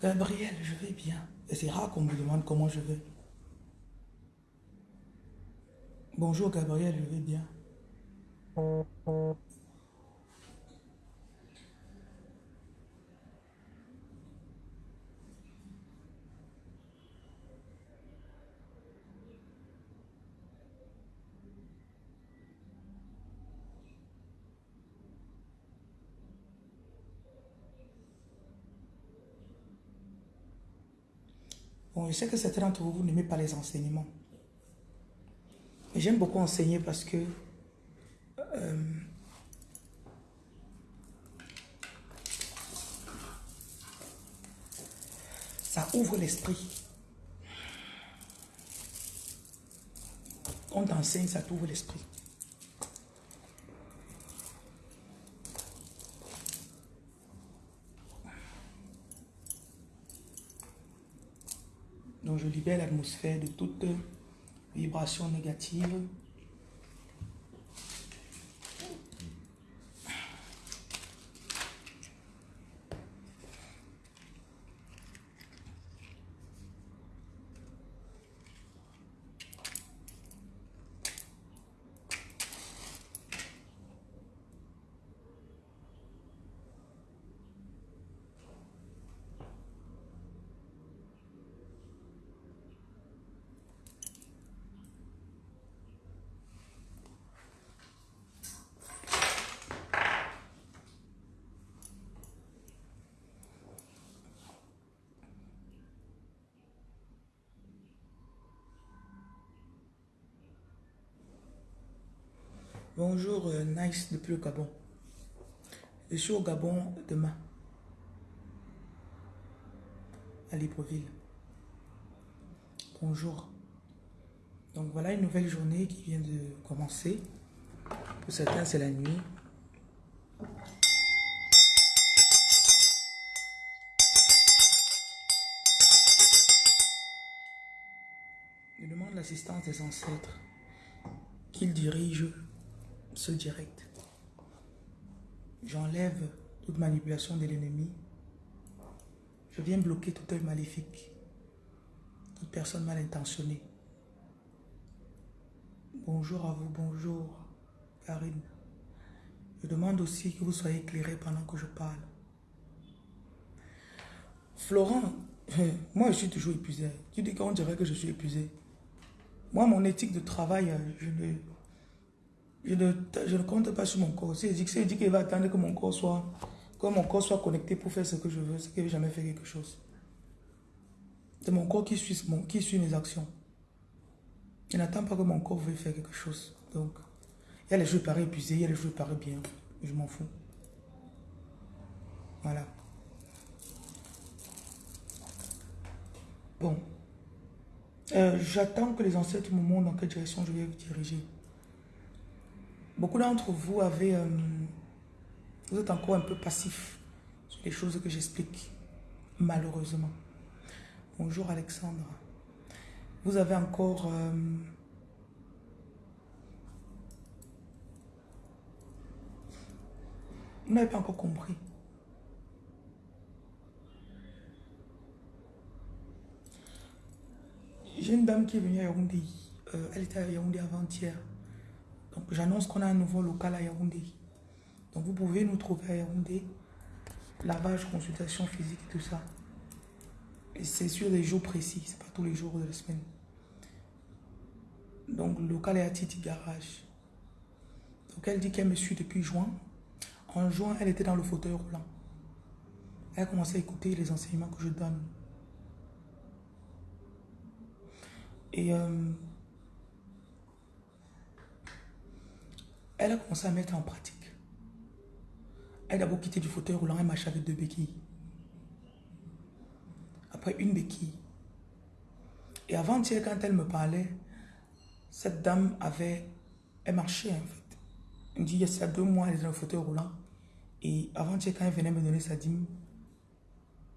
Gabriel, je vais bien. Et c'est rare qu'on me demande comment je vais. Bonjour Gabriel, je vais bien. Bon, je sais que certains d'entre vous, vous n'aimez pas les enseignements. J'aime beaucoup enseigner parce que euh, ça ouvre l'esprit. On t'enseigne, ça t'ouvre l'esprit. Donc je libère l'atmosphère de toute vibration négative. Bonjour, euh, Nice depuis le Gabon. Je suis au Gabon demain. À Libreville. Bonjour. Donc voilà une nouvelle journée qui vient de commencer. Pour certains, c'est la nuit. Je demande l'assistance des ancêtres qu'ils dirigent ce direct. J'enlève toute manipulation de l'ennemi. Je viens bloquer tout œil maléfique, toute personne mal intentionnée. Bonjour à vous, bonjour Karine. Je demande aussi que vous soyez éclairés pendant que je parle. Florent, moi je suis toujours épuisé. Tu dis qu'on dirait que je suis épuisé. Moi, mon éthique de travail, je ne, je ne, compte pas sur mon corps. Si je dis qu'il va attendre que mon corps soit que mon corps soit connecté pour faire ce que je veux, c'est qu'il n'a jamais fait quelque chose. C'est mon corps qui suit, mes actions. Je n'attends pas que mon corps veuille faire quelque chose. Donc, il y a les jours paraissent épuisés, il y a les jours paraissent bien. Je m'en fous. Voilà. Bon. Euh, j'attends que les ancêtres me montrent dans quelle direction je vais diriger. Beaucoup d'entre vous avez... Euh, vous êtes encore un peu passif sur les choses que j'explique, malheureusement. Bonjour Alexandre. Vous avez encore... Euh, vous n'avez pas encore compris. J'ai une dame qui est venue à Yaoundé. Euh, elle était à Yaoundé avant-hier. J'annonce qu'on a un nouveau local à Yaoundé. Donc vous pouvez nous trouver à Yaoundé. Lavage, consultation physique et tout ça. C'est sur des jours précis, c'est pas tous les jours de la semaine. Donc le local est à Titi Garage. Donc elle dit qu'elle me suit depuis juin. En juin, elle était dans le fauteuil roulant. Elle a commencé à écouter les enseignements que je donne. Et euh, elle a commencé à mettre en pratique. Elle a d'abord quitté du fauteuil roulant, elle marchait avec deux béquilles. Après une béquille. Et avant-hier, quand elle me parlait, cette dame avait... Elle marchait en fait. Elle me dit, il y a deux mois, elle était dans le fauteuil roulant. Et avant-hier, quand elle venait me donner sa dîme,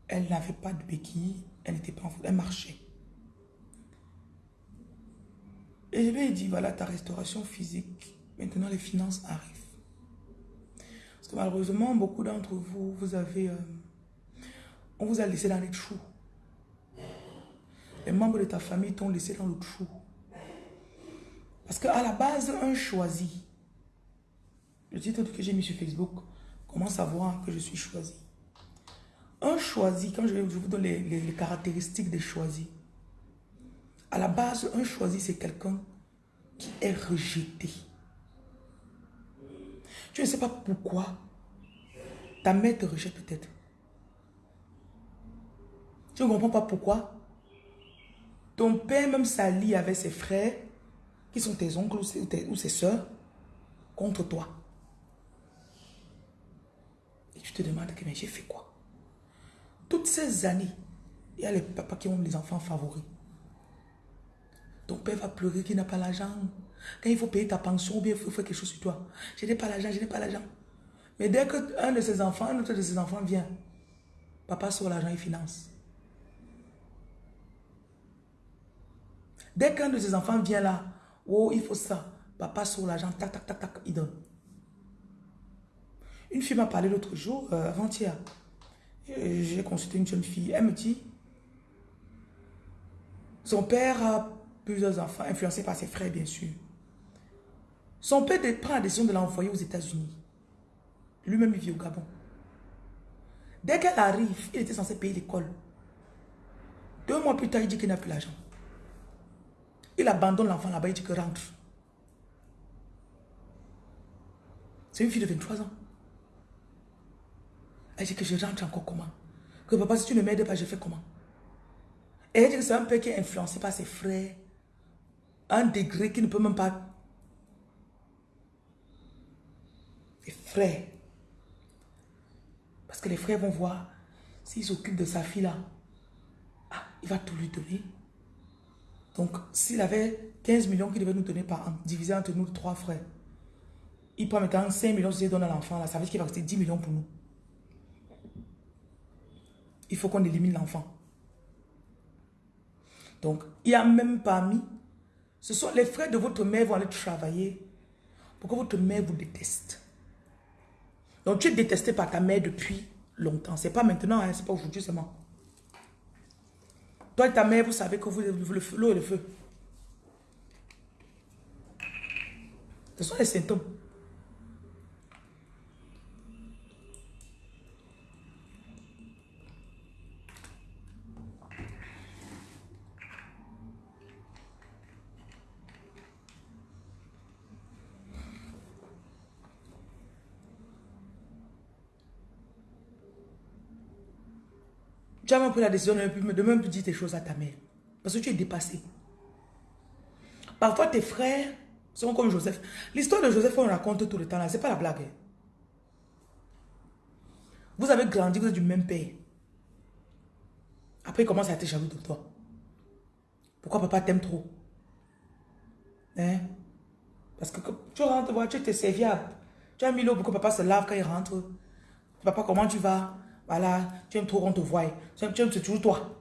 elle n'avait pas de béquille, elle n'était pas en fauteuil, elle marchait. Et je lui ai dit, voilà ta restauration physique. Maintenant, les finances arrivent. Parce que malheureusement, beaucoup d'entre vous, vous avez... Euh, On vous a laissé dans les trous. Les membres de ta famille t'ont laissé dans le trou. Parce qu'à la base, un choisi, le titre que j'ai mis sur Facebook, comment savoir que je suis choisi Un choisi, quand je, vous donne les caractéristiques des choisis, à la base, un choisi, c'est quelqu'un qui est rejeté. Tu ne sais pas pourquoi. Ta mère te rejette peut-être. Tu ne comprends pas pourquoi. Ton père même s'allie avec ses frères, qui sont tes oncles ou, ses soeurs, contre toi. Et tu te demandes, mais j'ai fait quoi? Toutes ces années, il y a les papas qui ont les enfants favoris. Ton père va pleurer qu'il n'a pas l'argent. Quand il faut payer ta pension ou bien il faut faire quelque chose sur toi. Je n'ai pas l'argent, je n'ai pas l'argent. Mais dès qu'un de ses enfants, un autre de ses enfants vient, papa sort l'argent, il finance. Dès qu'un de ses enfants vient là, oh, il faut ça, papa sort l'argent, tac, tac, tac, tac, il donne. Une fille m'a parlé l'autre jour, euh, avant-hier. J'ai consulté une jeune fille. Elle me dit, son père a plusieurs enfants, influencés par ses frères, bien sûr. Son père prend la décision de l'envoyer aux États-Unis. Lui-même, il vit au Gabon. Dès qu'elle arrive, il était censé payer l'école. Deux mois plus tard, il dit qu'il n'a plus l'argent. Il abandonne l'enfant là-bas, il dit que rentre. C'est une fille de 23 ans. Elle dit que je rentre encore comment? Que papa, si tu ne m'aides pas, je fais comment? Et elle dit que c'est un peu qui est influencé par ses frères, un degré qui ne peut même pas... Les frères. Parce que les frères vont voir, s'ils s'occupent de sa fille là, ah, il va tout lui donner. Donc, s'il avait 15 millions qu'il devait nous donner par an, divisé entre nous trois frères, il prend maintenant 5 millions qu'il donne à l'enfant, là, ça veut dire qu'il va rester 10 millions pour nous. Il faut qu'on élimine l'enfant. Donc, il n'y a même pas mis ce sont les frères de votre mère vont aller travailler pour que votre mère vous déteste. Donc tu es détesté par ta mère depuis longtemps. Ce n'est pas maintenant, hein, ce n'est pas aujourd'hui seulement. Toi et ta mère, vous savez que vous l'eau et le feu. Ce sont les symptômes. Tu as même pris la décision de même plus dire tes choses à ta mère. Parce que tu es dépassé. Parfois, tes frères sont comme Joseph. L'histoire de Joseph, on raconte tout le temps là. Ce n'est pas la blague. Hein. Vous avez grandi, vous êtes du même père. Après, il commence à être jaloux de toi. Pourquoi papa t'aime trop? Hein? Parce que tu rentres, tu es serviable. Tu as mis l'eau pour que papa se lave quand il rentre. Papa, comment tu vas? Voilà, tu aimes trop qu'on te voie. Tu aimes, c'est toujours toi.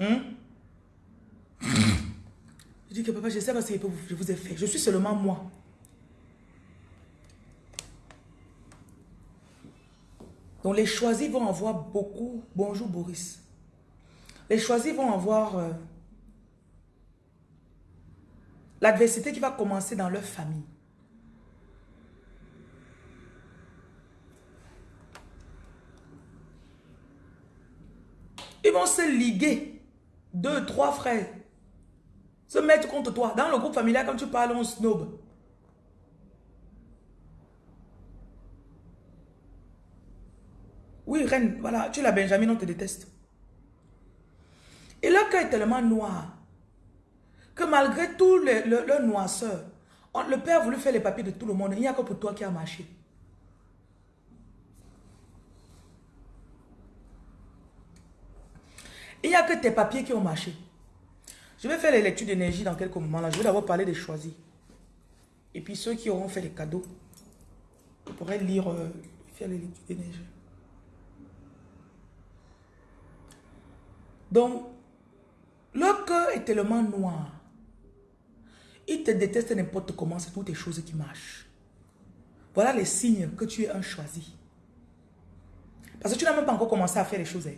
Hein? Je dis que papa, je sais pas ce que je vous ai fait. Je suis seulement moi. Donc les choisis vont avoir beaucoup. Bonjour Boris. Les choisis vont avoir euh, l'adversité qui va commencer dans leur famille. Ils vont se liguer. Deux, trois frères. Se mettre contre toi. Dans le groupe familial, quand tu parles, on snob. Oui, reine, voilà, tu la Benjamin, on te déteste. Et leur cœur est tellement noir que malgré tout le, leur noirceur, le père a voulu faire les papiers de tout le monde. Il n'y a que pour toi qui a marché. Il n'y a que tes papiers qui ont marché. Je vais faire les lectures d'énergie dans quelques moments. Là. Je vais d'abord parler des choisis. Et puis ceux qui auront fait les cadeaux, pourrez lire, euh, faire les lectures d'énergie. Donc, le cœur est tellement noir. Il te déteste n'importe comment, c'est toutes les choses qui marchent. Voilà les signes que tu es un choisi. Parce que tu n'as même pas encore commencé à faire les choses. Hein.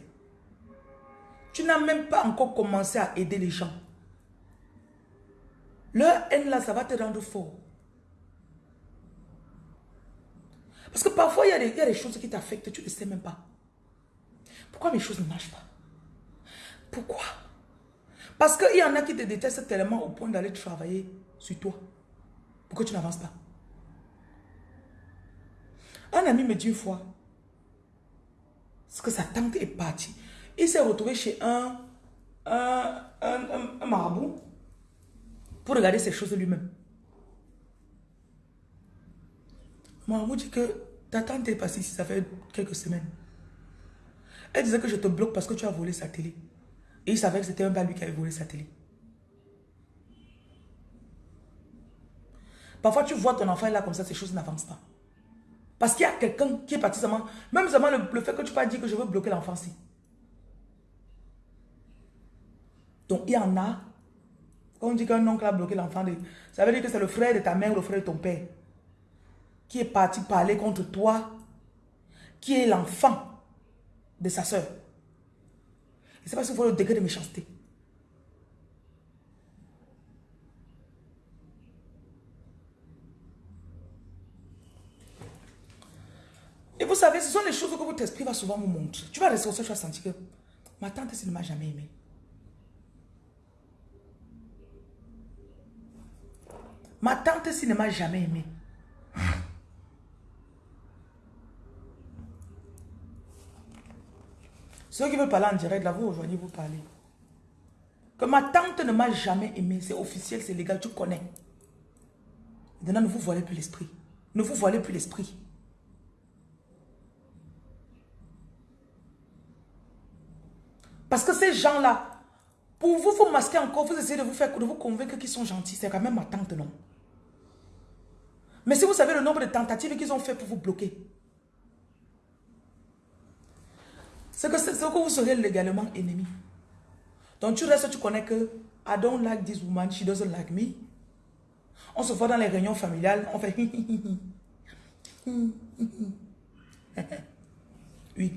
Tu n'as même pas encore commencé à aider les gens. Leur haine là, ça va te rendre fort. Parce que parfois, il y, a des, choses qui t'affectent, tu ne sais même pas. Pourquoi mes choses ne marchent pas? Pourquoi? Parce qu'il y en a qui te détestent tellement au point d'aller travailler sur toi. Pourquoi tu n'avances pas Un ami me dit une fois, que sa tante est partie. Il s'est retrouvé chez un, un, un, marabout pour regarder ces choses lui-même. Marabout dit que ta tante est passée ici, ça fait quelques semaines. Elle disait que je te bloque parce que tu as volé sa télé. Et il savait que c'était un pas lui qui avait volé sa télé. Parfois, tu vois ton enfant là comme ça, ces choses n'avancent pas. Parce qu'il y a quelqu'un qui est parti seulement, même seulement le, fait que tu pas dit que je veux bloquer l'enfant Donc, il y en a, quand on dit qu'un oncle a bloqué l'enfant, ça veut dire que c'est le frère de ta mère ou le frère de ton père qui est parti parler contre toi, qui est l'enfant de sa soeur. Et c'est parce qu'il faut le degré de méchanceté. Et vous savez, ce sont les choses que votre esprit va souvent vous montrer. Tu vas au tu vas sentir que ma tante, elle ne m'a jamais aimé. Ma tante, s'il ne m'a jamais aimé. Ceux qui veulent parler en direct, là, vous rejoignez, vous parlez. Que ma tante ne m'a jamais aimé, c'est officiel, c'est légal, tu connais. Maintenant, ne vous voilez plus l'esprit. Ne vous voilez plus l'esprit. Parce que ces gens-là, pour vous, vous masquer encore, vous essayez de vous faire, de vous convaincre qu'ils sont gentils. C'est quand même ma tante, non? Mais si vous savez le nombre de tentatives qu'ils ont fait pour vous bloquer, c'est que, que vous serez légalement ennemi. Donc tu restes, tu connais que I don't like this woman, she doesn't like me. On se voit dans les réunions familiales, on fait oui.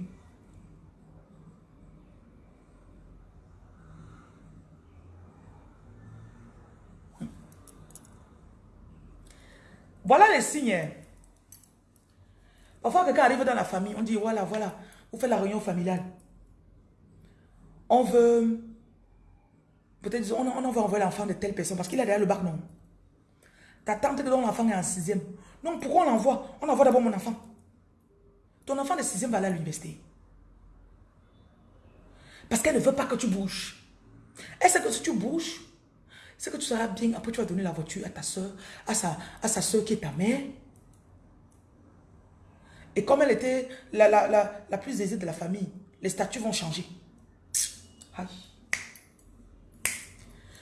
Voilà les signes. Hein. Parfois, quelqu'un arrive dans la famille, on dit, voilà, voilà, vous faites la réunion familiale. On veut, peut-être, on, on veut envoyer l'enfant de telle personne parce qu'il est derrière le bac, non. Ta tante dont l'enfant est en sixième. Non, pourquoi on l'envoie? On envoie d'abord mon enfant. Ton enfant de sixième va aller à l'université. Parce qu'elle ne veut pas que tu bouges. Sait que si tu bouges, c'est que tu seras bien. Après, tu vas donner la voiture à ta soeur, à sa, à sa soeur qui est ta mère. Et comme elle était la, la, plus aisée de la famille, les statuts vont changer.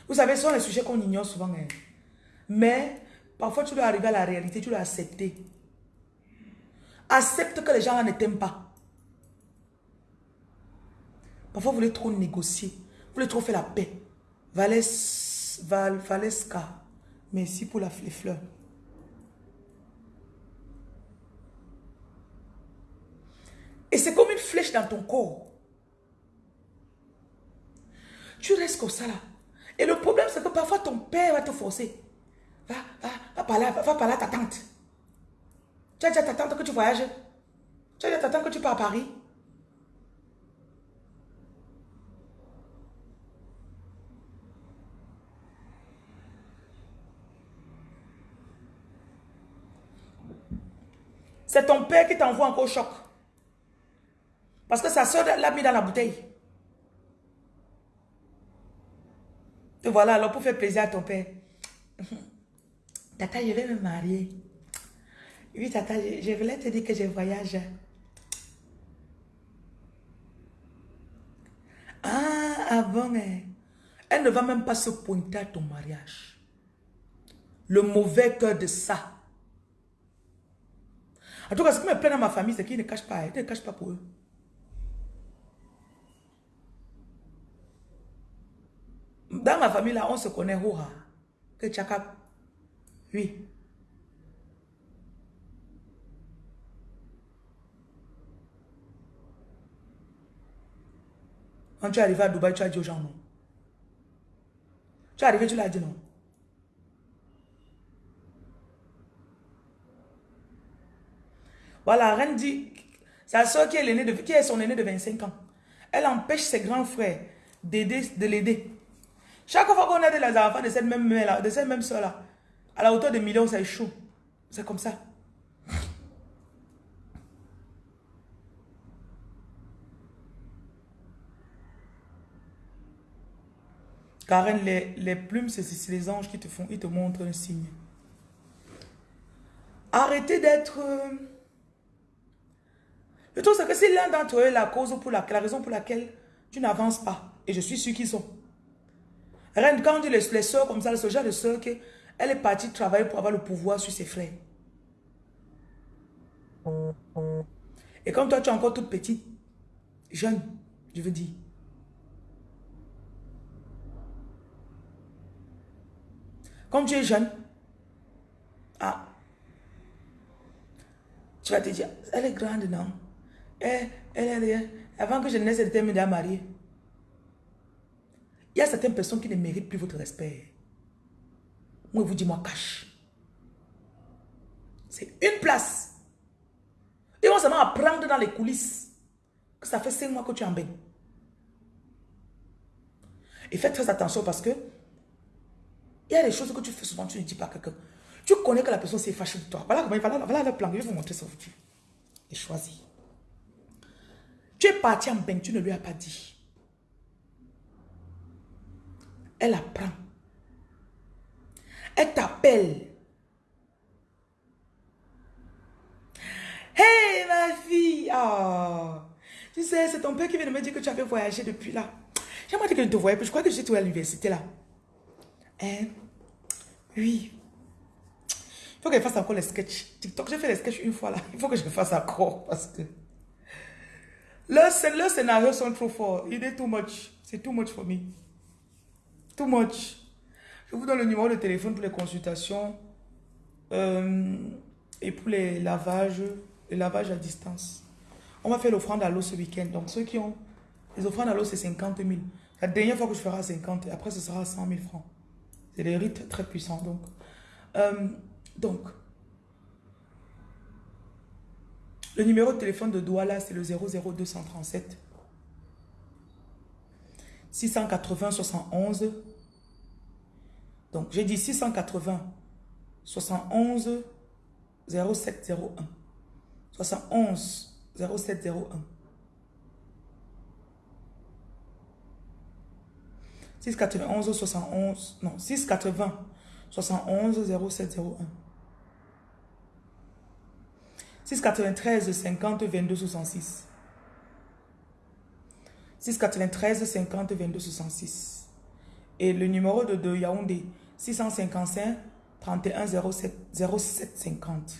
Vous savez, ce sont les sujets qu'on ignore souvent. Hein. Mais parfois, tu dois arriver à la réalité, tu dois accepter. Accepte que les gens ne t'aiment pas. Parfois, vous voulez trop négocier. Vous voulez trop faire la paix. Valais Val, Valesca. Merci pour la, les fleurs. Et c'est comme une flèche dans ton corps. Tu restes comme ça là. Et le problème, c'est que parfois ton père va te forcer. Va, va, va parler, va, va parler à ta tante. Tu as dit à ta tante que tu voyages. Tu as dit à ta tante que tu pars à Paris. C'est ton père qui t'envoie encore au choc. Parce que sa soeur l'a mis dans la bouteille. Et voilà, alors pour faire plaisir à ton père. Tata, je vais me marier. Oui, tata, je, voulais te dire que je voyage. Ah, mais elle ne va même pas se pointer à ton mariage. Le mauvais cœur de ça. En tout cas, ce qui me plaît dans ma famille, c'est qu'ils ne cachent pas. Ils ne cachent pas pour eux. Dans ma famille, là, on se connaît. Hoha. Que Tchaka. Oui. Quand tu es arrivé à Dubaï, tu as dit aux gens non. Tu es arrivé, tu l'as dit non. Voilà, Reine dit, sa soeur qui est, son aînée de 25 ans, elle empêche ses grands frères de l'aider. Chaque fois qu'on a des enfants de cette même mère de cette même soeur-là, à la hauteur de millions, c'est chaud. C'est comme ça. Karen, les, les plumes, c'est les anges qui te font, ils te montrent un signe. Arrêtez d'être... Euh, le truc, c'est que c'est l'un d'entre eux la cause pour la, la raison pour laquelle tu n'avances pas. Et je suis sûr qu'ils sont. Reine, quand on dit les, soeurs comme ça, ce genre de soeur, elle est partie travailler pour avoir le pouvoir sur ses frères. Et comme toi, tu es encore toute petite, jeune, je veux dire. Comme tu es jeune, ah, tu vas te dire, elle est grande, non? Elle, elle, elle, avant que je naisse, elle était déjà mariée. Il y a certaines personnes qui ne méritent plus votre respect. Moi, vous dis, moi, cache. C'est une place. Ils vont seulement apprendre dans les coulisses que ça fait cinq mois que tu es en bain. Et fais très attention parce que il y a des choses que tu fais souvent, tu ne dis pas à quelqu'un. Tu connais que la personne s'est fâchée de toi. Voilà, voilà, le plan. Je vais vous montrer ça. Et choisis. Tu es parti en bain, tu ne lui as pas dit. Elle apprend. Elle t'appelle. Hey ma fille! Oh. Tu sais, c'est ton père qui vient de me dire que tu avais voyagé depuis là. J'aimerais que je ne te voyais plus. Je crois que j'étais à l'université là. Hein? Oui. Il faut que je fasse encore les sketchs. TikTok, j'ai fait les sketchs une fois là. Il faut que je fasse encore parce que... Le, le scénario sont trop forts. Il est too much. C'est too much for me. Too much. Je vous donne le numéro de téléphone pour les consultations euh, et pour les lavages, les lavages à distance. On va faire l'offrande à l'eau ce week-end. Donc ceux qui ont les offrandes à l'eau, c'est 50 000. La dernière fois que je ferai 50, et après ce sera 100 000 francs. C'est des rites très puissants. Donc, euh, donc Le numéro de téléphone de Douala, c'est le 00237 680 71. Donc, j'ai dit 680 71 0701. 71 0701. 691 71, non, 680 71 0701. 693 50 22 66. 693 50 22 66. Et le numéro de, Yaoundé, 655 31 07, 07 50.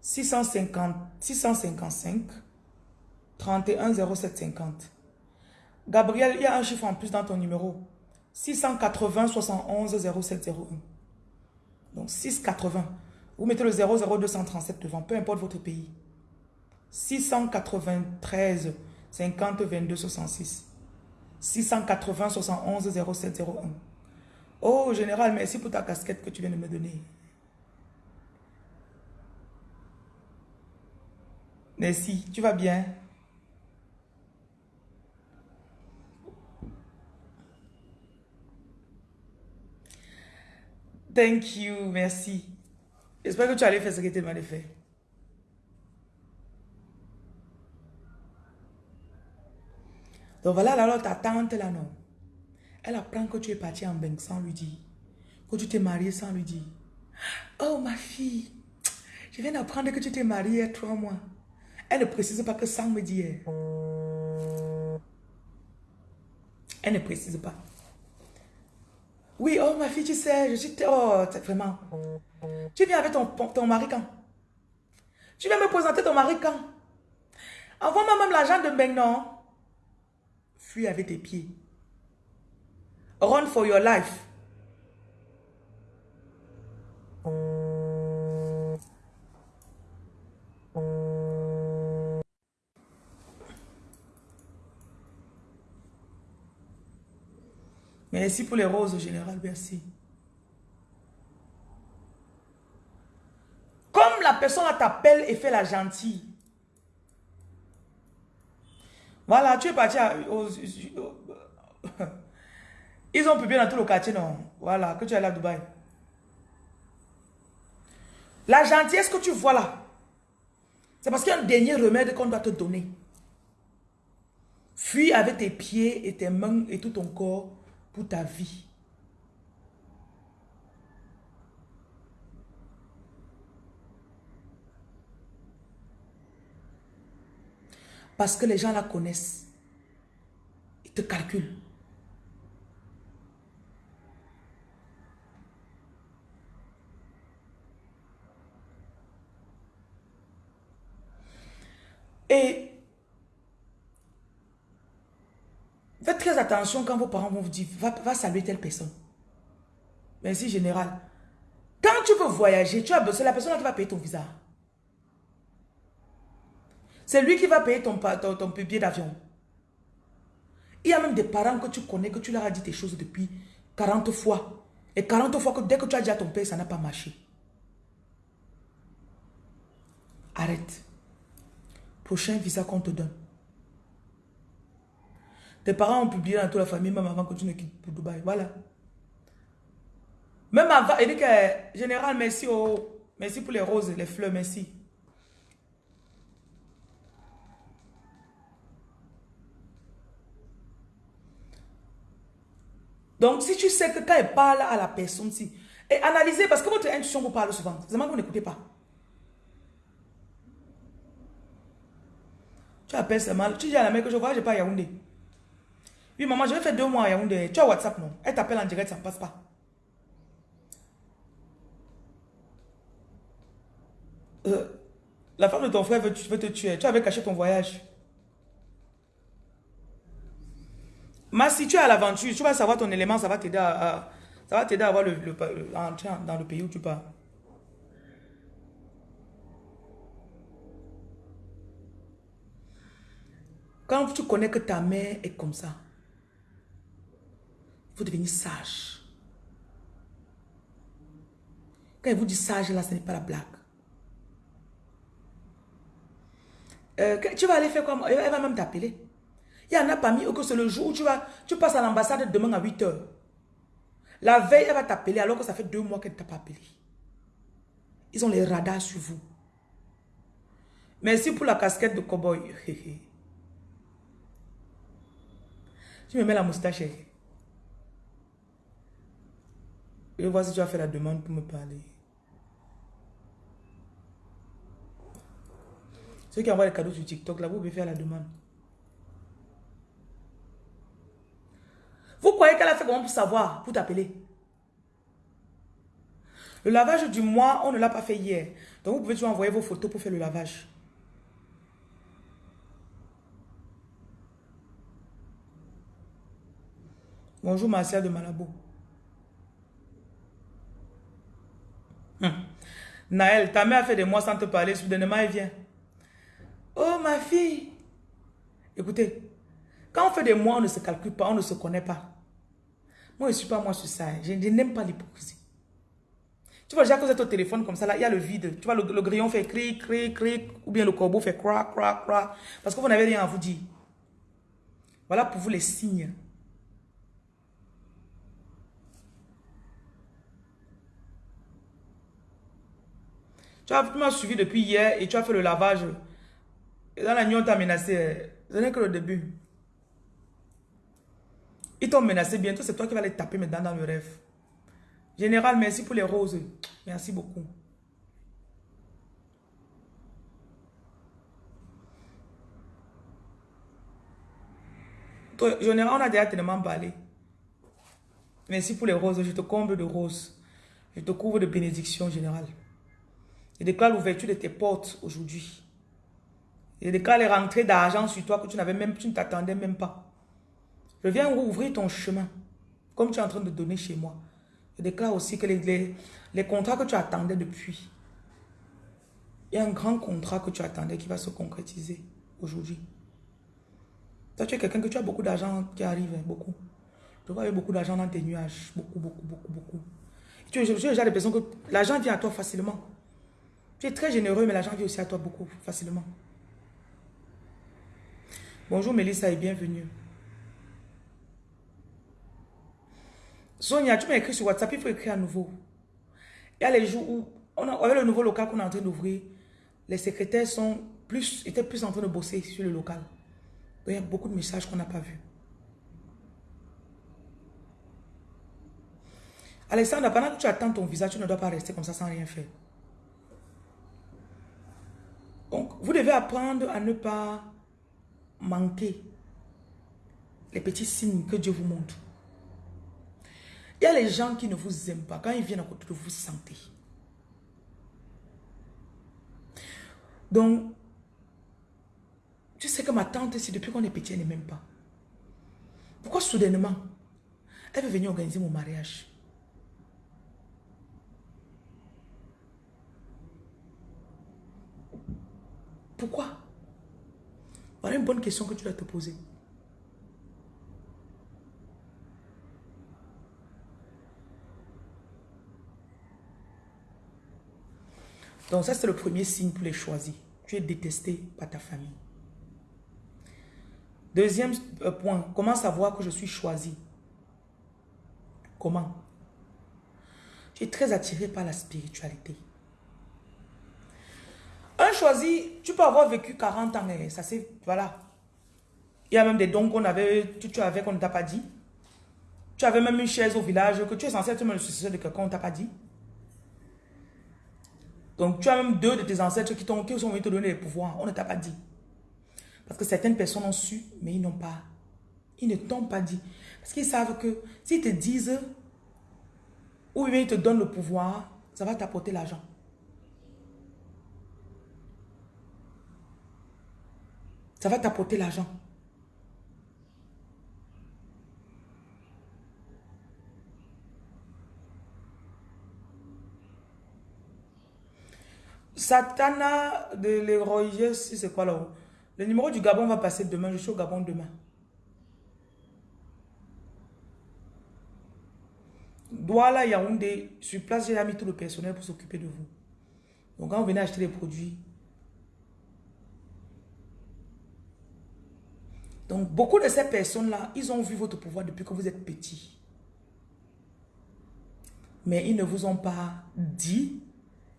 650, 655 31 07 50. Gabriel, il y a un chiffre en plus dans ton numéro. 680 71 07 01. Donc 680. Vous mettez le 00237 devant, peu importe votre pays. 693 50 22 66. 680 71 07 01. Oh, général, merci pour ta casquette que tu viens de me donner. Merci, tu vas bien? Thank you, merci. J'espère que tu allais faire ce que tu m'as fait. Donc voilà, alors ta tante là, non. Elle apprend que tu es parti en bain sans lui dire. Que tu t'es marié sans lui dire. Oh ma fille, je viens d'apprendre que tu t'es mariée il y a trois mois. Elle ne précise pas que sans me dire. Elle ne précise pas. Oui, oh ma fille, tu sais, je suis... Oh, vraiment... Tu viens avec ton, ton mari quand? Tu viens me présenter ton mari quand? Envoie-moi même l'argent de maintenant. Fuis avec tes pieds. Run for your life. Merci pour les roses, général, merci. Comme la personne t'appelle et fait la gentille. Voilà, tu es parti à... Ils ont publié dans tout le quartier, non? Voilà, que tu es à Dubaï. La gentillesse que tu vois là, c'est parce qu'il y a un dernier remède qu'on doit te donner. Fuis avec tes pieds et tes mains et tout ton corps pour ta vie. Parce que les gens la connaissent. Ils te calculent. Et faites très attention quand vos parents vont vous dire, va, saluer telle personne. Merci général. Quand tu veux voyager, tu as c'est la personne qui va payer ton visa. C'est lui qui va payer ton, ton, billet d'avion. Il y a même des parents que tu connais, que tu leur as dit des choses depuis 40 fois. Et 40 fois que dès que tu as dit à ton père, ça n'a pas marché. Arrête. Prochain visa qu'on te donne. Tes parents ont publié dans toute la famille, même avant que tu ne quittes pour Dubaï. Voilà. Même avant, il dit que, général, merci, oh, merci pour les roses, les fleurs, merci. Donc, si tu sais que quand elle parle à la personne, si, et analysez, parce que votre intuition vous parle souvent. C'est que vous n'écoutez pas. Tu appelles seulement, tu dis à la mère que je vois, je pas Yaoundé. Oui, maman, je vais faire deux mois à Yaoundé. Tu as WhatsApp, non? Elle t'appelle en direct, ça ne passe pas. Euh, la femme de ton frère veut, te tuer. Tu avais caché ton voyage. Mais si tu es à l'aventure, tu vas savoir ton élément, ça va t'aider à, ça va t'aider à avoir le, le, dans le pays où tu pars. Quand tu connais que ta mère est comme ça, faut devenir sage. Quand elle vous dit sage, là, ce n'est pas la blague. Euh, tu vas aller faire quoi Elle va même t'appeler. Il y en a parmi eux que c'est le jour où tu, vas, tu passes à l'ambassade demain à 8 heures. La veille, elle va t'appeler alors que ça fait deux mois qu'elle ne t'a pas appelé. Ils ont les radars sur vous. Merci pour la casquette de cowboy. Tu me mets la moustache. Je vois si tu as fait la demande pour me parler. Ceux qui envoient les cadeaux sur TikTok, là, vous pouvez faire la demande. Vous croyez qu'elle a fait comment pour savoir, pour t'appeler? Le lavage du mois, on ne l'a pas fait hier. Donc vous pouvez toujours envoyer vos photos pour faire le lavage. Bonjour Martial de Malabo. Naël, ta mère a fait des mois sans te parler, soudainement elle vient. Oh ma fille. Écoutez, quand on fait des mois, on ne se calcule pas, on ne se connaît pas. Moi, je ne suis pas moi sur ça. Je, n'aime pas l'hypocrisie. Tu vois, déjà que vous êtes au téléphone comme ça, là, il y a le vide. Tu vois, le, grillon fait cric, cric, cric, ou bien le corbeau fait crac, crac, crac. Parce que vous n'avez rien à vous dire. Voilà pour vous les signes. Tu as suivi depuis hier et tu as fait le lavage. Et dans la nuit, on t'a menacé. Ce n'est que le début. Ils t'ont menacé bientôt, c'est toi qui vas les taper maintenant dans le rêve. Général, merci pour les roses. Merci beaucoup. Général, on a déjà tellement parlé. Merci pour les roses. Je te comble de roses. Je te couvre de bénédictions, général. Je déclare l'ouverture de tes portes aujourd'hui. Je déclare les rentrées d'argent sur toi que tu n'avais même, tu ne t'attendais même pas. Je viens ouvrir ton chemin, comme tu es en train de donner chez moi. Je déclare aussi que les, les, contrats que tu attendais depuis, il y a un grand contrat que tu attendais qui va se concrétiser aujourd'hui. Toi, tu es quelqu'un que tu as beaucoup d'argent qui arrive, hein, beaucoup. Je vois beaucoup d'argent dans tes nuages. Beaucoup, beaucoup, beaucoup, beaucoup. Tu es déjà des personnes que l'argent vient à toi facilement. Tu es très généreux, mais l'argent vient aussi à toi beaucoup facilement. Bonjour Mélissa et bienvenue. Sonia, tu m'as écrit sur WhatsApp, il faut écrire à nouveau. Il y a les jours où, on a, avec le nouveau local qu'on est en train d'ouvrir, les secrétaires sont plus, étaient plus en train de bosser sur le local. Il y a beaucoup de messages qu'on n'a pas vus. Alexandre, pendant que tu attends ton visa, tu ne dois pas rester comme ça sans rien faire. Donc, vous devez apprendre à ne pas manquer les petits signes que Dieu vous montre. Il y a les gens qui ne vous aiment pas. Quand ils viennent à côté de vous, vous sentez. Donc, tu sais que ma tante, c'est depuis qu'on est petit, elle ne m'aime pas. Pourquoi soudainement, elle veut venir organiser mon mariage? Pourquoi? Voilà une bonne question que tu dois te poser. Donc ça, c'est le premier signe pour les choisis. Tu es détesté par ta famille. Deuxième euh, point, comment savoir que je suis choisi? Comment? Tu es très attiré par la spiritualité. Un choisi, tu peux avoir vécu 40 ans, et ça c'est, voilà. Il y a même des dons qu'on avait, tu, tu avais qu'on ne t'a pas dit. Tu avais même une chaise au village que tu es censé être le successeur de quelqu'un, on ne t'a pas dit. Donc, tu as même deux de tes ancêtres qui, qui sont venus te donner les pouvoirs. On ne t'a pas dit. Parce que certaines personnes ont su, mais ils n'ont pas. Ils ne t'ont pas dit. Parce qu'ils savent que s'ils te disent, ou bien ils te donnent le pouvoir, ça va t'apporter l'argent. Ça va t'apporter l'argent. Satana de l'héroïe, c'est quoi là Le numéro du Gabon va passer demain. Je suis au Gabon demain. Douala Yaoundé, sur place, j'ai mis tout le personnel pour s'occuper de vous. Donc quand vous venez acheter les produits, donc beaucoup de ces personnes-là, ils ont vu votre pouvoir depuis que vous êtes petit. Mais ils ne vous ont pas dit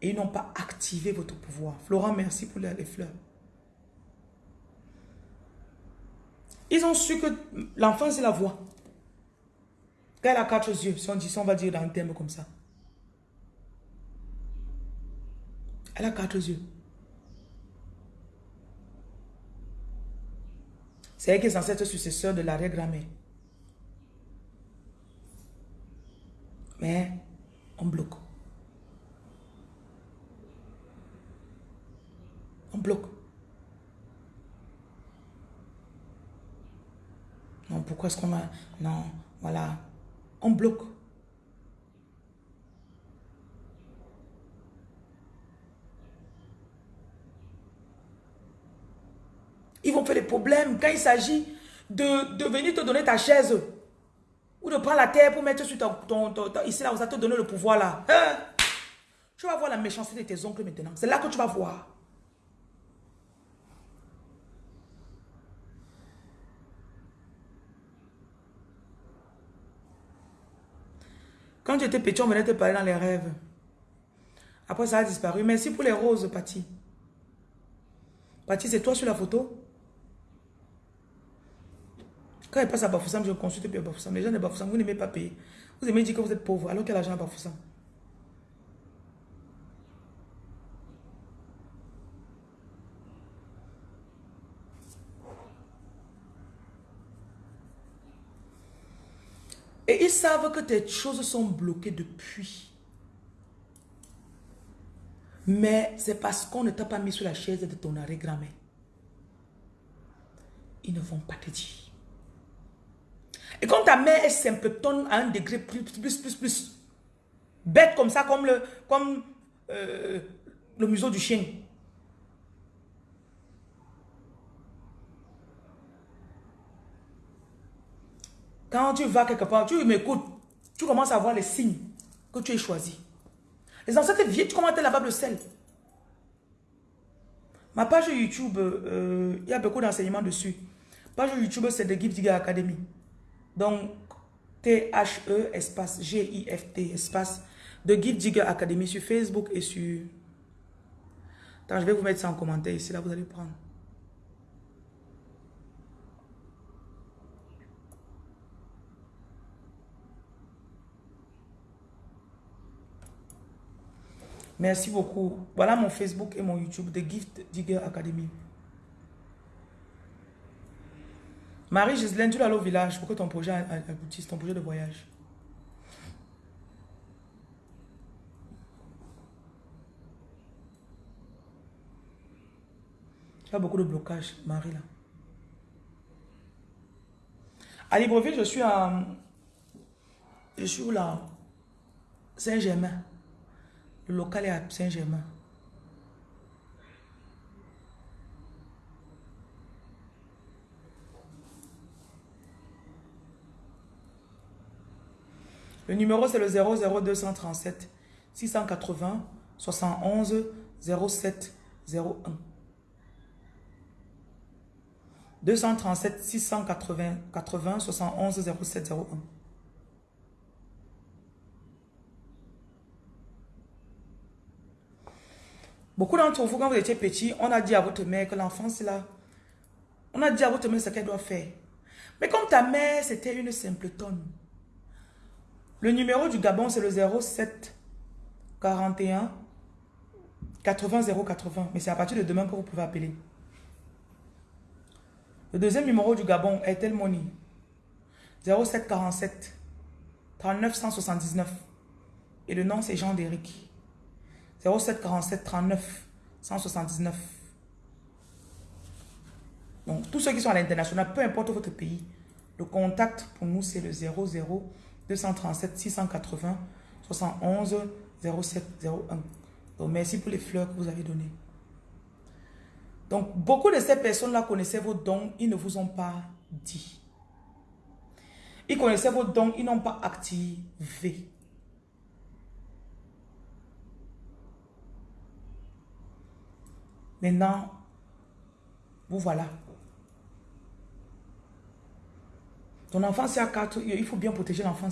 et ils n'ont pas activé votre pouvoir. Florent, merci pour les fleurs. Ils ont su que l'enfant, c'est la voix. Quand elle a quatre yeux, si on, dit, on va dire dans un terme comme ça. Elle a quatre yeux. C'est elle qui est censée être successeur de l'arrière-grand-mère. Mais on bloque. On bloque. Non, pourquoi est-ce qu'on a... Non, voilà. On bloque. Ils vont faire des problèmes quand il s'agit de, de, venir te donner ta chaise. Ou de prendre la terre pour mettre sur ton... ici, là, où ça te donne le pouvoir, là. Hein? Tu vas voir la méchanceté de tes oncles maintenant. C'est là que tu vas voir. Quand tu étais petit, on venait te parler dans les rêves. Après, ça a disparu. Merci pour les roses, Patty. Patty, c'est toi sur la photo? Quand elle passe à Bafoussam, je consulte plus à Bafoussam. Les gens de Bafoussam, vous n'aimez pas payer. Vous aimez dire que vous êtes pauvre, alors qu'il y a l'argent à Bafoussam? Et ils savent que tes choses sont bloquées depuis. Mais c'est parce qu'on ne t'a pas mis sur la chaise de ton arrêt-grand-mère. Ils ne vont pas te dire. Et quand ta mère est symptôme à un degré plus, plus, plus, plus, bête comme ça, comme le, comme, euh, le museau du chien. Quand tu vas quelque part, tu m'écoutes, tu commences à voir les signes que tu es choisi. Les ancêtres viennent, tu commences à laver le sel. Ma page YouTube, euh, il y a beaucoup d'enseignements dessus. Page YouTube, c'est de Gift Academy. Donc, T-H-E, espace, G-I-F-T, espace, de Gift Digger Academy sur Facebook et sur... Attends, je vais vous mettre ça en commentaire ici, là, vous allez prendre. Merci beaucoup. Voilà mon Facebook et mon YouTube, The Gift Digger Academy. Marie-Gislaine, tu vas aller au village pour que ton projet aboutisse, ton projet de voyage? Tu as beaucoup de blocages, Marie, là. À Libreville, je suis à... Je suis où, là? Saint-Germain. Le local est à Saint-Germain. Le numéro, c'est le 00237 680 71 07 01. 237 680 80 71 07 01. Beaucoup d'entre vous, quand vous étiez petit, on a dit à votre mère que l'enfant, c'est là. On a dit à votre mère ce qu'elle doit faire. Mais comme ta mère, c'était une simple tonne. Le numéro du Gabon, c'est le 07 41 80 080. Mais c'est à partir de demain que vous pouvez appeler. Le deuxième numéro du Gabon est Tel Money. 07 47 39 179. Et le nom, c'est Jean-Déric. 07 47 39 179. Donc, tous ceux qui sont à l'international, peu importe votre pays, le contact pour nous, c'est le 00 237 680 71 07 01. Donc, merci pour les fleurs que vous avez données. Donc, beaucoup de ces personnes-là connaissaient vos dons, ils ne vous ont pas dit. Ils connaissaient vos dons, ils n'ont pas activé. Maintenant, vous voilà. Ton enfant, c'est à 4, il faut bien protéger l'enfant.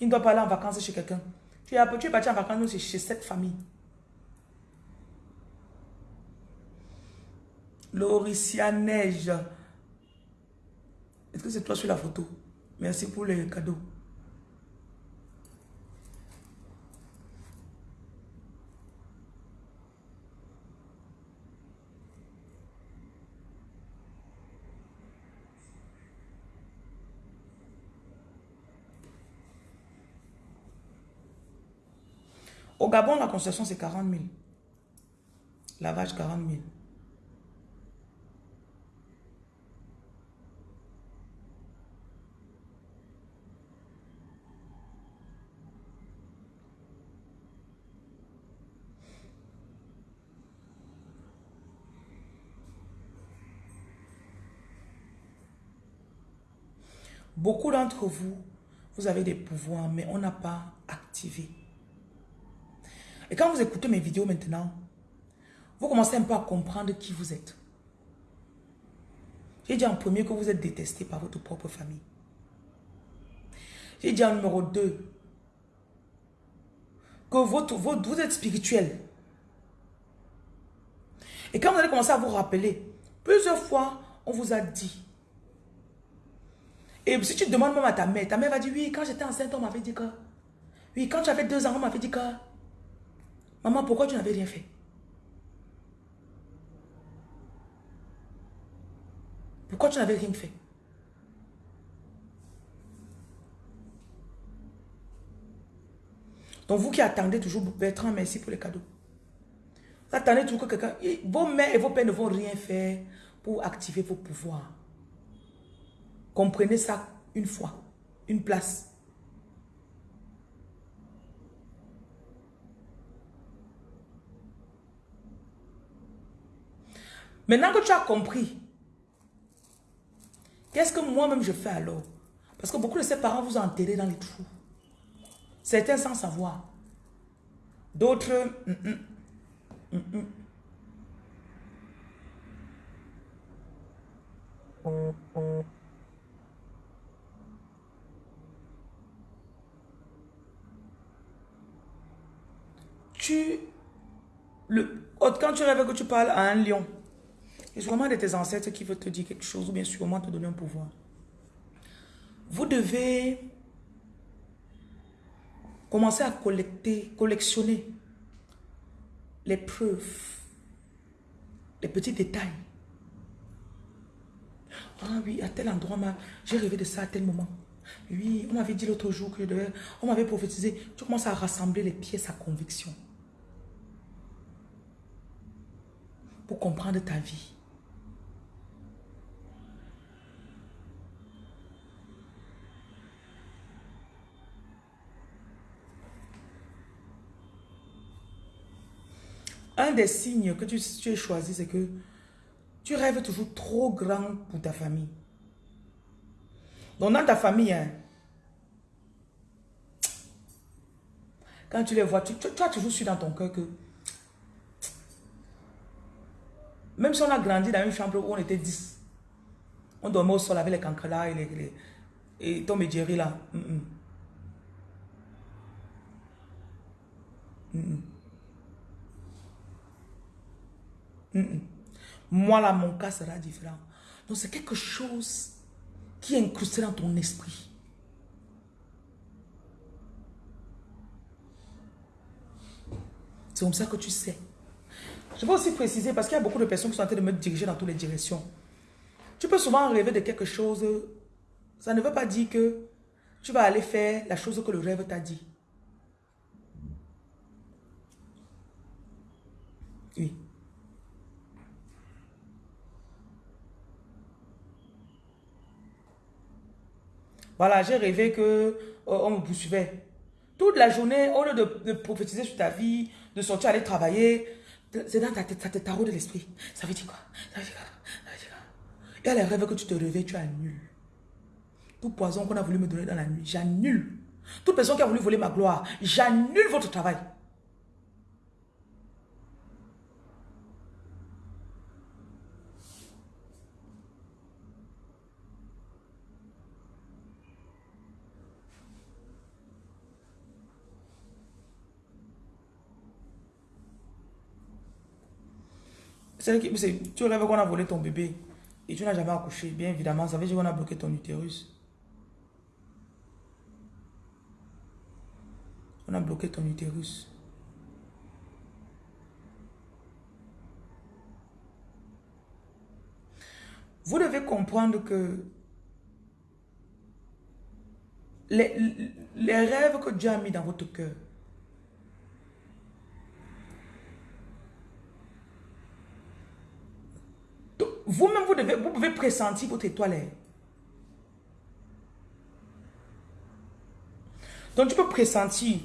Il ne doit pas aller en vacances chez quelqu'un. Tu es, tu es parti en vacances chez cette famille. Lauricia Neige. Est-ce que c'est toi sur la photo? Merci pour les cadeaux. Au Gabon, la concession, c'est 40 000. Lavage, 40 000. Beaucoup d'entre vous, vous avez des pouvoirs, mais on n'a pas activé. Et quand vous écoutez mes vidéos maintenant, vous commencez un peu à comprendre qui vous êtes. J'ai dit en premier que vous êtes détesté par votre propre famille. J'ai dit en numéro 2 que votre, vous êtes spirituel. Et quand vous allez commencer à vous rappeler, plusieurs fois, on vous a dit. Et si tu demandes même à ta mère, ta mère va dire, oui, quand j'étais enceinte, on m'avait dit que. Oui, quand j'avais deux ans, on m'avait dit que. Maman, pourquoi tu n'avais rien fait? Pourquoi tu n'avais rien fait? Donc vous qui attendez toujours, Bertrand, merci pour les cadeaux. Vous attendez toujours que quelqu'un... Vos mères et vos pères ne vont rien faire pour activer vos pouvoirs. Comprenez ça une fois, une place. Maintenant que tu as compris, qu'est-ce que moi-même je fais alors? Parce que beaucoup de ces parents vous ont enterré dans les trous. Certains sans savoir. D'autres... Mm, mm, mm, tu... Le, quand tu rêves que tu parles à un lion, c'est sûrement de tes ancêtres qui veut te dire quelque chose ou bien sûrement te donner un pouvoir. Vous devez commencer à collecter, collectionner les preuves, les petits détails. Ah oui, à tel endroit, j'ai rêvé de ça à tel moment. Oui, on m'avait dit l'autre jour que devais, on m'avait prophétisé. Tu commences à rassembler les pièces à conviction. Pour comprendre ta vie. Un des signes que tu, tu as choisi, c'est que tu rêves toujours trop grand pour ta famille. Donc dans ta famille, hein, quand tu les vois, tu, as toujours su dans ton cœur que même si on a grandi dans une chambre où on était 10, on dormait au sol avec les cancrelats et, les, et Tom et là. Moi, là, mon cas sera différent. Donc, c'est quelque chose qui est incrusté dans ton esprit. C'est comme ça que tu sais. Je veux aussi préciser, parce qu'il y a beaucoup de personnes qui sont en train de me diriger dans toutes les directions. Tu peux souvent rêver de quelque chose. Ça ne veut pas dire que tu vas aller faire la chose que le rêve t'a dit. Oui. Voilà, j'ai rêvé que euh, on me poursuivait. Toute la journée, au lieu de, prophétiser sur ta vie, de sortir aller travailler, c'est dans ta tête, ça te tarot de l'esprit. Ça veut dire quoi? Ça veut dire quoi? Ça veut dire quoi? Et à les rêves que tu te réveilles, tu annules. Tout poison qu'on a voulu me donner dans la nuit, j'annule. Toute personne qui a voulu voler ma gloire, j'annule votre travail. Tu rêves qu'on a volé ton bébé et tu n'as jamais accouché. Bien évidemment, ça veut dire qu'on a bloqué ton utérus. On a bloqué ton utérus. Vous devez comprendre que les rêves que Dieu a mis dans votre cœur, Vous-même, vous, vous pouvez pressentir votre étoile. Donc, tu peux pressentir.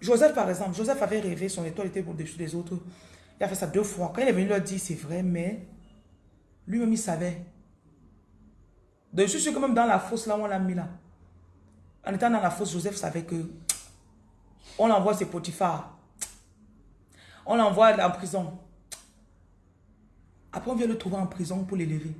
Joseph, par exemple, Joseph avait rêvé, son étoile était au-dessus des autres. Il a fait ça deux fois. Quand il est venu leur dire, c'est vrai, mais lui-même, il savait. Donc, je suis sûr que même dans la fosse, là où on l'a mis là, en étant dans la fosse, Joseph savait que on l'envoie ses Potiphar. On l'envoie en prison. Après, on vient le trouver en prison pour l'élever.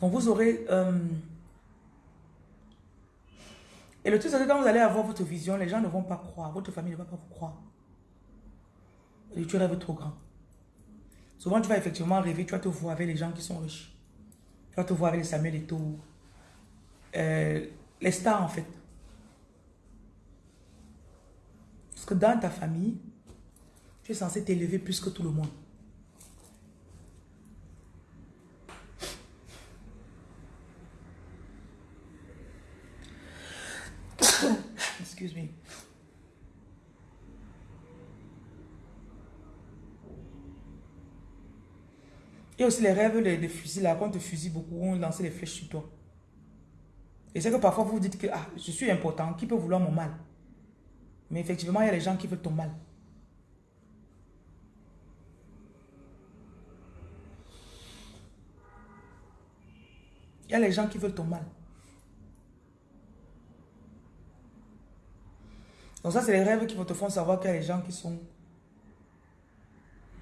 Donc vous aurez... Euh, et le truc, c'est que quand vous allez avoir votre vision, les gens ne vont pas croire. Votre famille ne va pas vous croire. Et tu rêves trop grand. Souvent, tu vas effectivement rêver, tu vas te voir avec les gens qui sont riches. Tu vas te voir avec les Samuel et tout. Euh, les stars, en fait. Parce que dans ta famille, tu es censé t'élever plus que tout le monde. Il y a aussi les rêves de, fusils là, quand on te fusille beaucoup, on lance les flèches sur toi. Et c'est que parfois vous vous dites que ah, je suis important, qui peut vouloir mon mal? Mais effectivement, il y a les gens qui veulent ton mal. Il y a les gens qui veulent ton mal. Donc ça, c'est les rêves qui vont te faire savoir qu'il y a les gens qui sont...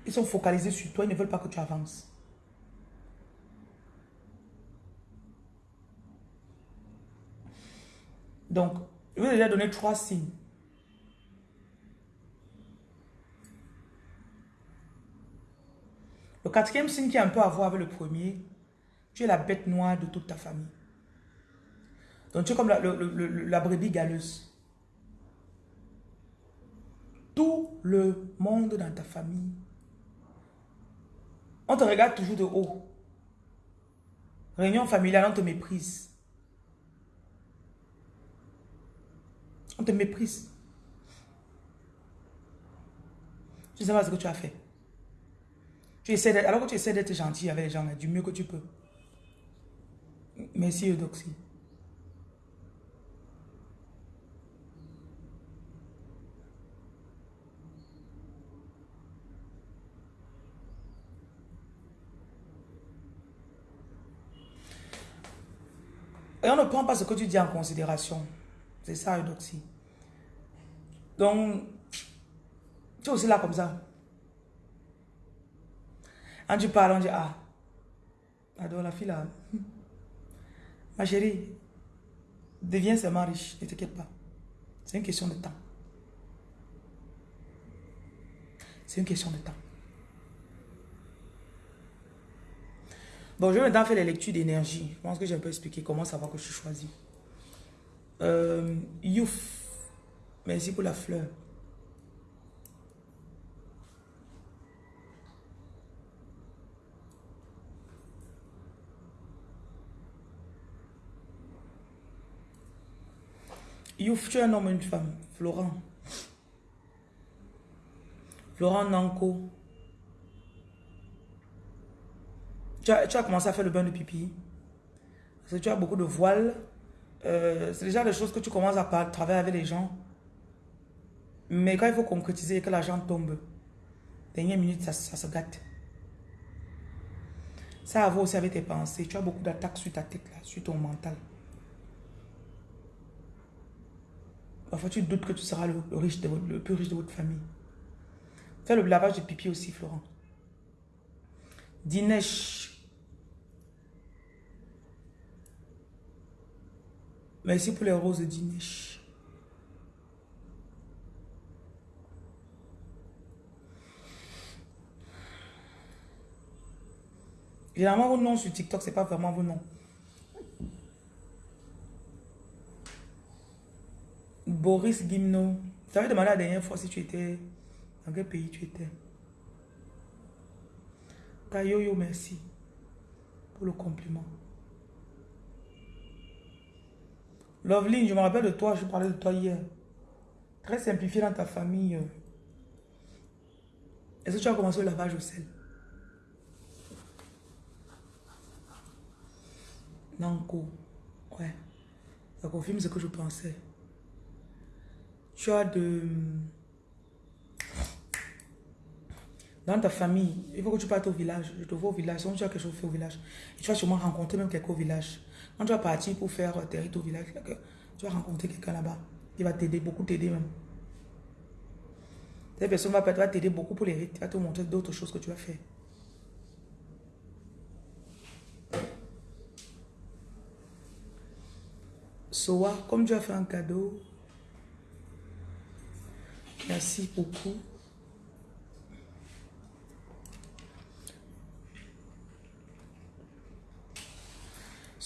Ils sont focalisés sur toi, ils ne veulent pas que tu avances. Donc, je vais déjà donner trois signes. Le quatrième signe qui a un peu à voir avec le premier, tu es la bête noire de toute ta famille. Donc tu es comme la, brebis galeuse. Tout le monde dans ta famille, on te regarde toujours de haut. Réunion familiale, on te méprise. On te méprise. Tu ne sais pas ce que tu as fait. Tu alors que tu essaies d'être gentil avec les gens, du mieux que tu peux. Merci Eudoxie. Et on ne prend pas ce que tu dis en considération. C'est ça, Eudoxie. Donc, tu es aussi là comme ça. Quand tu parles, on dit, ah, adore la fille là. Ma chérie, deviens seulement riche, ne t'inquiète pas. C'est une question de temps. C'est une question de temps. Bon, je vais maintenant faire les lectures d'énergie. Je pense que j'ai un peu expliqué comment savoir que je suis choisi. Euh, Youf, merci pour la fleur. Youf, tu es un homme ou une femme Florent. Florent Nanko. Tu as, commencé à faire le bain de pipi. Parce que tu as beaucoup de voiles. Euh, c'est déjà des choses que tu commences à travailler avec les gens. Mais quand il faut concrétiser et que l'argent tombe, dernière minute, ça, se gâte. Ça a aussi avec tes pensées. Tu as beaucoup d'attaques sur ta tête, là, sur ton mental. Parfois, tu doutes que tu seras le, riche le plus riche de votre famille. Fais le lavage de pipi aussi, Florent. Dinesh. Merci pour les roses Dinesh. Généralement, vos noms sur TikTok, c'est pas vraiment vos noms. Boris Gimno. Tu avais demandé la dernière fois si tu étais... Dans quel pays tu étais Tayoyo, merci pour le compliment. Loveline, je me rappelle de toi, je parlais de toi hier. Très simplifié dans ta famille. Est-ce que tu as commencé le lavage au sel? Nanko. Ouais. Ça confirme ce que je pensais tu as de... Dans ta famille, il faut que tu partes au village. Je te vois au village. Si tu as quelque chose à faire au village, et tu vas sûrement rencontrer même quelqu'un au village. Quand tu vas partir pour faire tes rites au village, tu vas rencontrer quelqu'un là-bas. Il va t'aider, beaucoup t'aider même. Cette personne va t'aider beaucoup pour les rites. Il va te montrer d'autres choses que tu vas faire. Soa, comme tu as fait un cadeau, Merci beaucoup.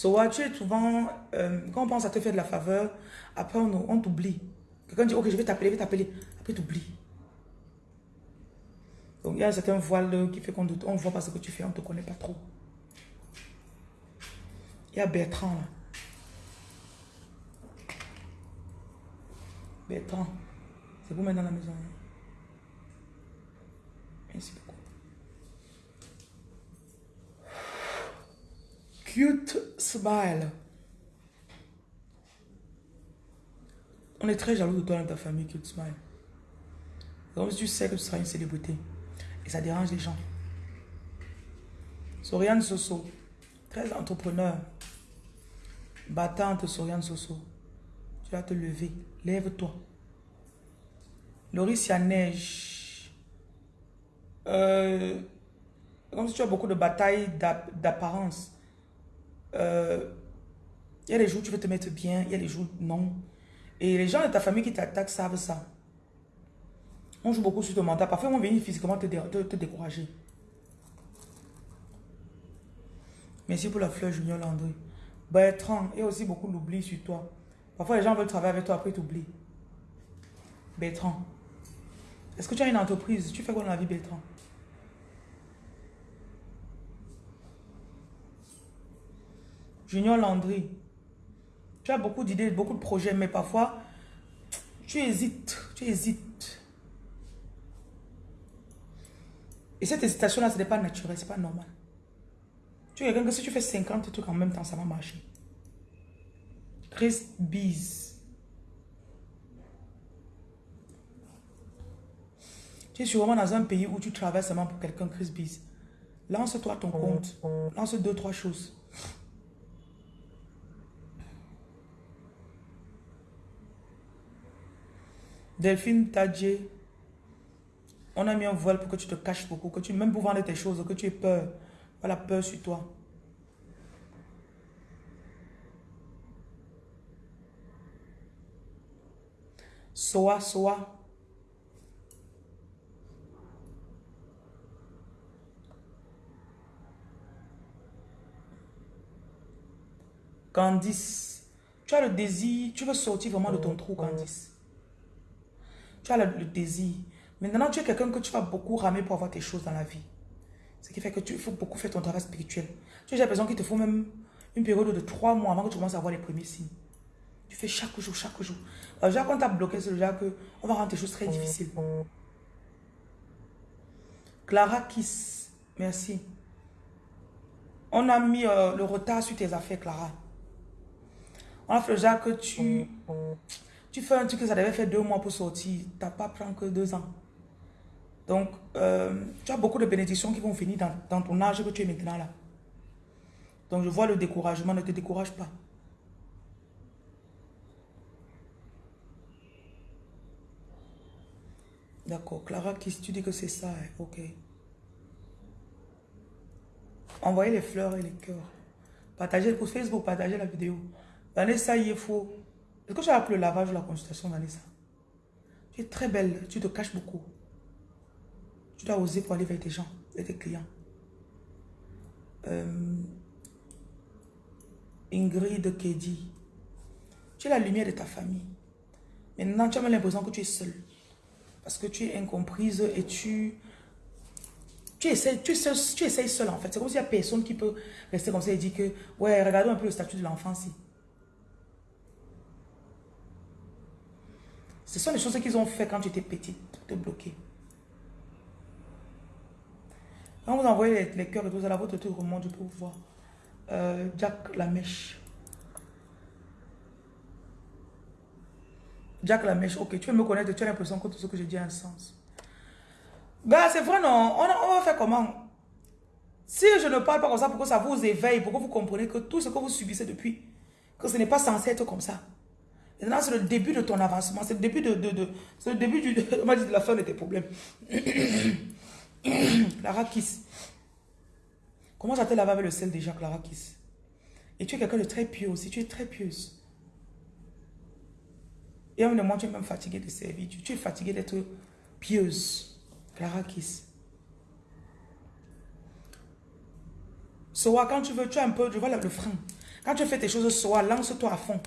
So, tu es souvent, euh, quand on pense à te faire de la faveur, après on, on t'oublie. Quelqu'un dit, ok, je vais t'appeler, je vais t'appeler. Après, t'oublies. Donc, il y a un certain voile qui fait qu'on ne voit pas ce que tu fais, on ne te connaît pas trop. Il y a Bertrand là. Bertrand. C'est vous mettre dans la maison. Merci beaucoup. Cute smile. On est très jaloux de toi dans ta famille, Cute smile. Donc tu sais que tu seras une célébrité. Et ça dérange les gens. Soriane Soso, très entrepreneur. Battante Soriane Soso. Tu vas te lever. Lève-toi. Loris, neige. Euh, comme si tu as beaucoup de batailles d'apparence. Euh, il y a des jours où tu veux te mettre bien, il y a des jours non. Et les gens de ta famille qui t'attaquent savent ça. On joue beaucoup sur ton mental. Parfois, on vient physiquement te, te, décourager. Merci pour la fleur Junior Landry. Bertrand, il y a aussi beaucoup d'oubli sur toi. Parfois, les gens veulent travailler avec toi, après ils t'oublient. Bertrand. Est-ce que tu as une entreprise? Tu fais quoi dans la vie, Bertrand? Junior Landry. Tu as beaucoup d'idées, beaucoup de projets, mais parfois, tu hésites, tu hésites. Et cette hésitation-là, ce n'est pas naturel, ce n'est pas normal. Tu es quelqu'un que si tu fais 50 trucs en même temps, ça va marcher. Chris Bees. Tu es sûrement dans un pays où tu travailles seulement pour quelqu'un, Chris Bees. Lance-toi ton compte. Lance deux, trois choses. Delphine Tadje. On a mis un voile pour que tu te caches beaucoup, que tu, même pour vendre tes choses, que tu aies peur. Voilà, peur sur toi. Soa, soa. Candice, tu as le désir, tu veux sortir vraiment de ton trou, Candice. Tu as le désir, Maintenant, tu es quelqu'un que tu vas beaucoup ramer pour avoir tes choses dans la vie. Ce qui fait que tu faut beaucoup faire ton travail spirituel. Tu as l'impression qu'il te faut même une période de trois mois avant que tu commences à avoir les premiers signes. Tu fais chaque jour, chaque jour. Alors, déjà, quand tu as bloqué, c'est déjà que on va rendre tes choses très difficiles. Clara Kiss, merci. On a mis euh, le retard sur tes affaires, Clara. On a fait déjà que tu, tu fais un truc que ça devait faire deux mois pour sortir. Tu n'as pas pris que deux ans. Donc, euh, tu as beaucoup de bénédictions qui vont finir dans, ton âge que tu es maintenant là. Donc, je vois le découragement. Ne te décourage pas. D'accord. Clara, qui tu dis que c'est ça. Hein? Ok. Envoyez les fleurs et les cœurs. Partagez pour Facebook, partagez la vidéo. Vanessa, faut. Est-ce que tu as appelé le lavage ou la consultation, Vanessa? Tu es très belle. Tu te caches beaucoup. Tu dois oser pour aller vers tes gens, vers tes clients. Euh, Ingrid Kedi. Tu es la lumière de ta famille. Maintenant, tu as l'impression que tu es seule. Parce que tu es incomprise et tu... Tu essaies, tu, tu essaies seul en fait. C'est comme s'il n'y a personne qui peut rester comme ça et dire que, ouais, regardons un peu le statut de l'enfant ici. Ce sont les choses qu'ils ont fait quand tu étais petite, te bloquer. Quand vous envoyez les, cœurs et tout ça, là, votre truc remonte, je peux vous voir. Euh, Jack la mèche. Jack la mèche, ok, tu veux me connaître, tu as l'impression que tout ce que je dis a un sens. Ben, c'est vrai, non. On, va faire comment? Si je ne parle pas comme ça pour que ça vous éveille, pour que vous compreniez que tout ce que vous subissez depuis, que ce n'est pas censé être comme ça. Maintenant, c'est le début de ton avancement, c'est le début de, de, de le début du, on de la fin de tes problèmes. Clara Kiss. Comment ça te laver avec le sel déjà, Clara Kiss? Et tu es quelqu'un de très pieux aussi. Tu es très pieuse. Et un moment, tu es même fatigué de servir. Tu, es fatigué d'être pieuse. Clara Kiss. Soa, quand tu veux, tu as un peu, je vois le frein. Quand tu fais tes choses, Soa, lance-toi à fond.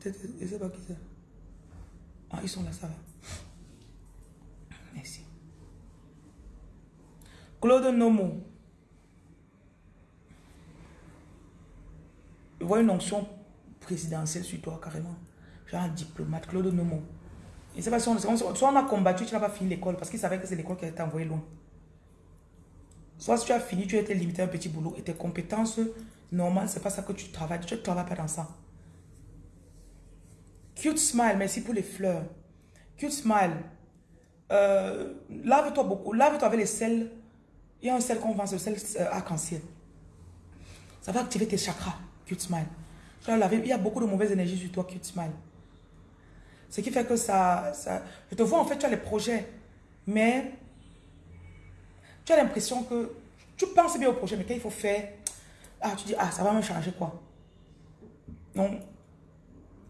Peut-être, je ne sais pas qui c'est. Ah, ils sont là, ça va. Merci. Claude Nomo. Je vois une onction présidentielle sur toi, carrément. Genre un diplomate. Claude Nomo. Je ne sais pas si on, soit on a combattu, tu n'as pas fini l'école parce qu'il savait que c'est l'école qui a été envoyée loin. Soit si tu as fini, tu as été limité à un petit boulot et tes compétences normales, c'est pas ça que tu travailles. Tu ne travailles pas dans ça. Cute smile, merci pour les fleurs. Cute smile. Euh, lave-toi beaucoup. Lave-toi avec les sels. Il y a un sel qu'on vend, c'est le sel euh, arc-en-ciel. Ça va activer tes chakras. Cute smile. il y a beaucoup de mauvaises énergies sur toi, cute smile. Ce qui fait que ça, ça... Je te vois, en fait, tu as les projets. Mais tu as l'impression que tu penses bien au projet, mais quand il faut faire, ah, tu dis, ah, ça va me changer quoi. Donc,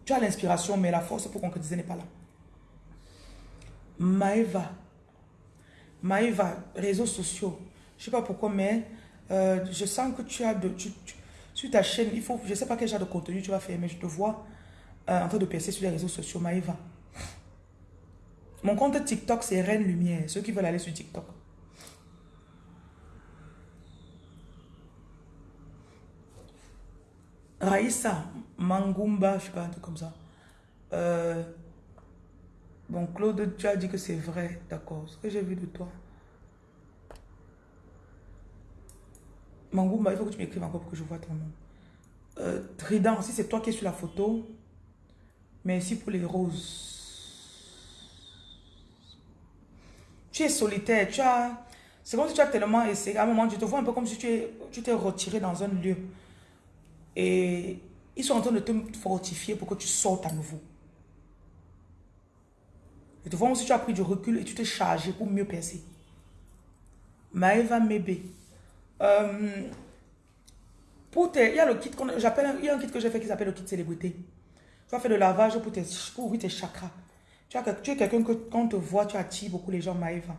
tu as l'inspiration, mais la force pour concrétiser n'est pas là. Maëva. Maëva, réseaux sociaux. Je ne sais pas pourquoi, mais euh, je sens que tu as de... sur ta chaîne, il faut, je ne sais pas quel genre de contenu tu vas faire, mais je te vois euh, en train de percer sur les réseaux sociaux. Maëva. Mon compte TikTok, c'est Reine Lumière. Ceux qui veulent aller sur TikTok. Raïssa Mangumba, je sais pas, un truc comme ça. Euh, bon, Claude, tu as dit que c'est vrai, d'accord. Ce que j'ai vu de toi. Mangumba, il faut que tu m'écrives encore pour que je vois ton nom. Euh, Trident, si c'est toi qui es sur la photo, merci pour les roses. Tu es solitaire, tu as... C'est comme si tu as tellement essayé. À un moment, tu te vois un peu comme si tu t'es retiré dans un lieu. Et ils sont en train de te fortifier pour que tu sortes à nouveau. Et te vois si tu as pris du recul et tu t'es chargé pour mieux percer. Maëva Mebe. Euh, il y a le kit qu'on j'appelle, il y a un kit que j'ai fait qui s'appelle le kit célébrité. Tu vas faire le lavage pour, tes, pour ouvrir tes chakras. Tu, as, tu es quelqu'un que quand on te voit, tu attires beaucoup les gens, Maëva.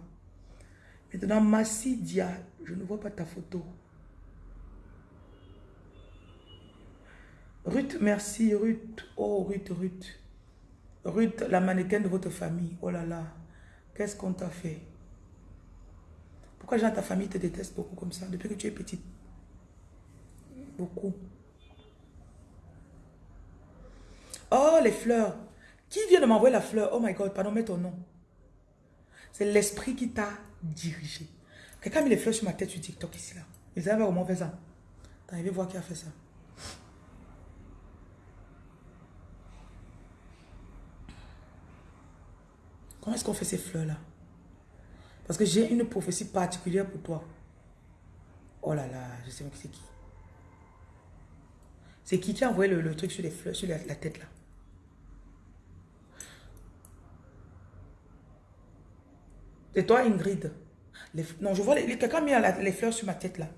Maintenant, Massi Dia, je ne vois pas ta photo. Ruth, merci, Ruth. Oh, Ruth, Ruth. Ruth, la mannequin de votre famille. Oh là là. Qu'est-ce qu'on t'a fait? Pourquoi gens ta famille te déteste beaucoup comme ça? Depuis que tu es petite? Beaucoup. Oh, les fleurs. Qui vient de m'envoyer la fleur? Oh my God, pardon, mets ton nom. C'est l'esprit qui t'a dirigé. Quelqu'un a mis les fleurs sur ma tête sur TikTok ici là. Ils avaient au moins fait ça. T'arrives voir qui a fait ça. Comment est-ce qu'on fait ces fleurs-là? Parce que j'ai une prophétie particulière pour toi. Oh là là, je sais même c'est qui. C'est qui qui a envoyé le, truc sur les fleurs, sur la, tête là? C'est toi Ingrid. non, je vois, quelqu'un a mis les fleurs sur ma tête là.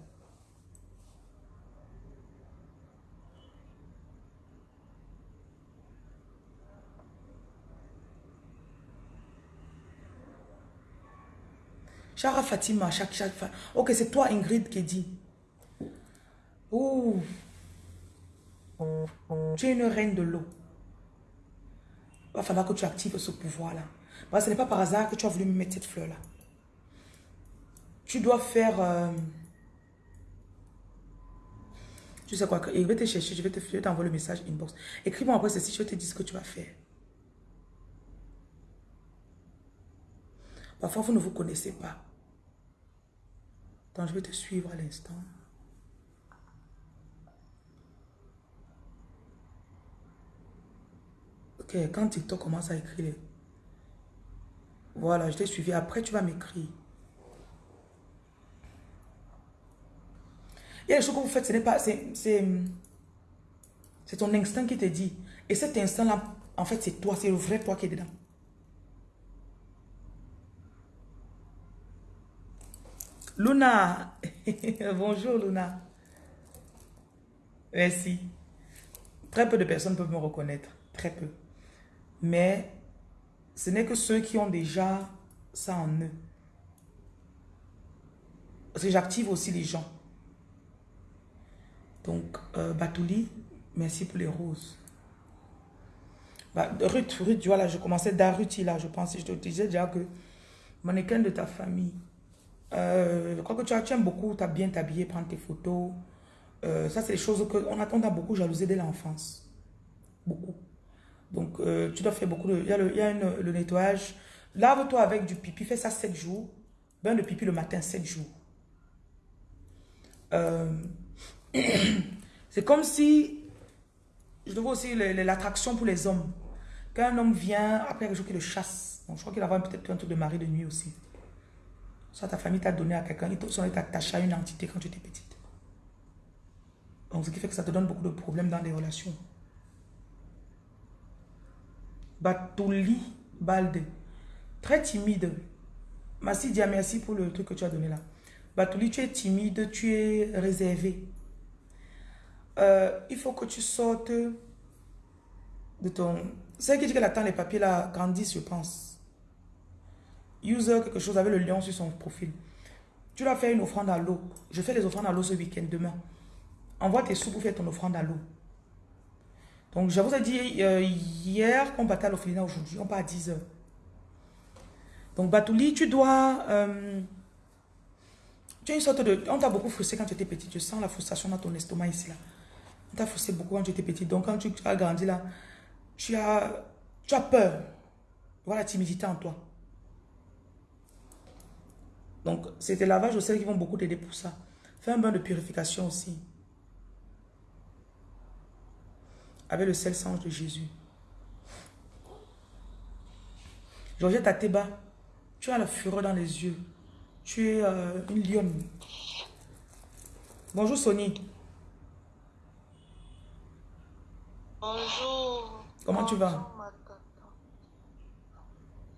Chara Fatima, chaque, chaque, Ok, c'est toi Ingrid qui dit. Ouh. Tu es une reine de l'eau. Il va falloir que tu actives ce pouvoir-là. Ce n'est pas par hasard que tu as voulu me mettre cette fleur-là. Tu dois faire... Euh, tu sais quoi, je vais te chercher, je vais t'envoyer le message inbox. Écris-moi après ceci, je vais te dire ce que tu vas faire. Parfois, vous ne vous connaissez pas. Donc, je vais te suivre à l'instant. Ok, quand TikTok commence à écrire, voilà, je t'ai suivi. Après, tu vas m'écrire. Il y a des choses que vous faites, ce n'est pas... C'est ton instinct qui te dit. Et cet instinct-là, en fait, c'est toi, c'est le vrai toi qui est dedans. Luna. Bonjour Luna. Merci. Très peu de personnes peuvent me reconnaître. Très peu. Mais ce n'est que ceux qui ont déjà ça en eux. Parce que j'active aussi les gens. Donc, euh, Batouli, merci pour les roses. Bah, Ruth, Ruth, voilà, je commençais d'Aruti là, je pensais, je te disais déjà que mannequin de ta famille, euh, je crois que tu, as, aimes beaucoup, tu as bien t'habiller, prendre tes photos. Euh, ça, c'est des choses qu'on attend a beaucoup jalousé dès l'enfance. Beaucoup. Donc, euh, tu dois faire beaucoup de... Il y a le, a nettoyage. Lave-toi avec du pipi. Fais ça 7 jours. Bain de pipi le matin, 7 jours. C'est comme si... Je trouve aussi l'attraction pour les hommes. Quand un homme vient, après quelque chose qui le chasse. Donc, je crois qu'il avoir peut-être un truc de mari de nuit aussi. Soit ta famille t'a donné à quelqu'un, il t'a- soit il t'a attaché à une entité quand tu étais petite. Donc, ce qui fait que ça te donne beaucoup de problèmes dans les relations. Batouli Balde. Très timide. Massi Dia, merci pour le truc que tu as donné là. Batouli, tu es timide, tu es réservé. Euh, il faut que tu sortes de ton... C'est qui dit qu'elle attend les papiers là grandissent, je pense. User quelque chose avec le lion sur son profil. Tu dois faire une offrande à l'eau. Je fais les offrandes à l'eau ce week-end, demain. Envoie tes sous pour faire ton offrande à l'eau. Donc, je vous ai dit euh, hier qu'on partait à aujourd'hui. On part à 10 heures. Donc, Batouli, tu dois... euh, tu as une sorte de... On t'a beaucoup frustré quand tu étais petite. Je sens la frustration dans ton estomac ici, là. On t'a frustré beaucoup quand tu étais petite. Donc, quand tu, tu as grandi, là, tu as, tu as peur. Voilà la timidité en toi. Donc, c'est tes lavages au sel qui vont beaucoup t'aider pour ça. Fais un bain de purification aussi. Avec le sel sang de Jésus. Georgette Ateba, tu as la fureur dans les yeux. Tu es euh, une lionne. Bonjour Sony. Bonjour. Comment tu vas? Bonjour, ma tata.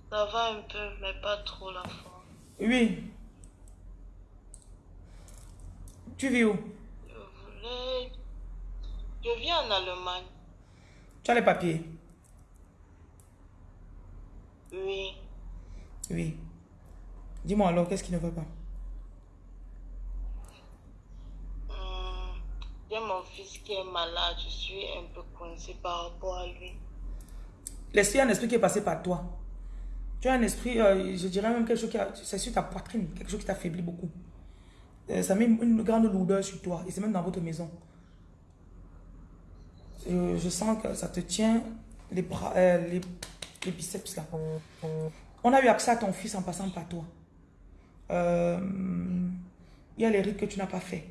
Ça va un peu, mais pas trop la forme. Oui. Tu vis où? Je vis en Allemagne. Tu as les papiers? Oui. Oui. Dis-moi alors, qu'est-ce qui ne va pas? Hum, J'ai mon fils qui est malade. Je suis un peu coincée par rapport à lui. L'esprit, un esprit qui est passé par toi. Tu as un esprit, euh, je dirais même quelque chose qui a, c'est sur ta poitrine, quelque chose qui t'affaiblit beaucoup. Euh, ça met une grande lourdeur sur toi et c'est même dans votre maison. Je sens que ça te tient les bras, euh, les, les biceps là. On a eu accès à ton fils en passant par toi. Euh, Il y a les rites que tu n'as pas fait.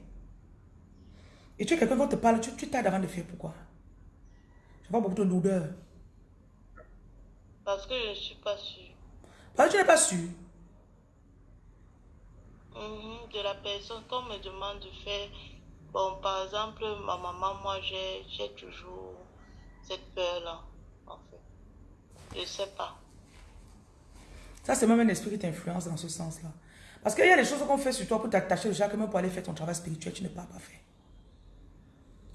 Et tu es quelqu'un qui te parle, tu tu t'as avant de faire pourquoi? Je vois beaucoup de lourdeur. Parce que je ne suis pas sûre. Parce que tu n'es pas sûr. Mhm, De la personne qu'on me demande de faire. Bon, par exemple, ma maman, moi, j'ai toujours cette peur-là, en fait. Je sais pas. Ça, c'est même un esprit qui t'influence dans ce sens-là. Parce qu'il y a des choses qu'on fait sur toi pour t'attacher déjà, que même pour aller faire ton travail spirituel, tu ne peux pas faire.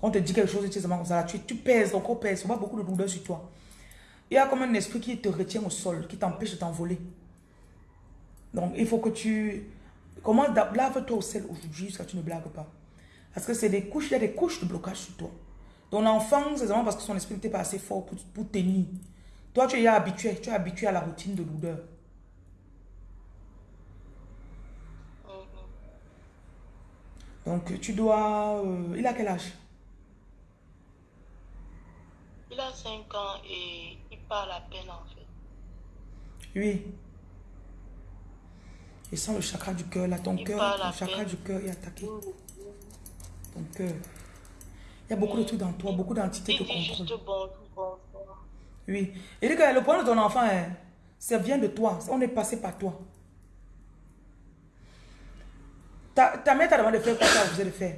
Quand on te dit quelque chose, tu comme ça, tu pèses, ton corps pèse, on voit beaucoup de douleur sur toi. Il y a comme un esprit qui te retient au sol, qui t'empêche de t'envoler. Donc, il faut que tu... Comment lave-toi au sel aujourd'hui jusqu'à tu ne blagues pas? Parce que c'est des couches, il y a des couches de blocage sur toi. Ton enfant, c'est vraiment parce que son esprit n'était pas assez fort pour, pour tenir. Toi, tu es habitué, tu es habitué à la routine de. Mhm. Donc, tu dois... euh, il a quel âge? Il a 5 ans et il parle à peine, en fait. Oui. Et sens le chakra du cœur, là, ton cœur, à chakra du cœur est attaqué. Ton cœur. Il y a beaucoup de trucs dans toi, beaucoup d'entités te contrôlent. Oui. Et que le problème de ton enfant, hein, ça vient de toi. On est passé par toi. Ta, ta mère t'a demandé de faire quoi tu as refusé de faire?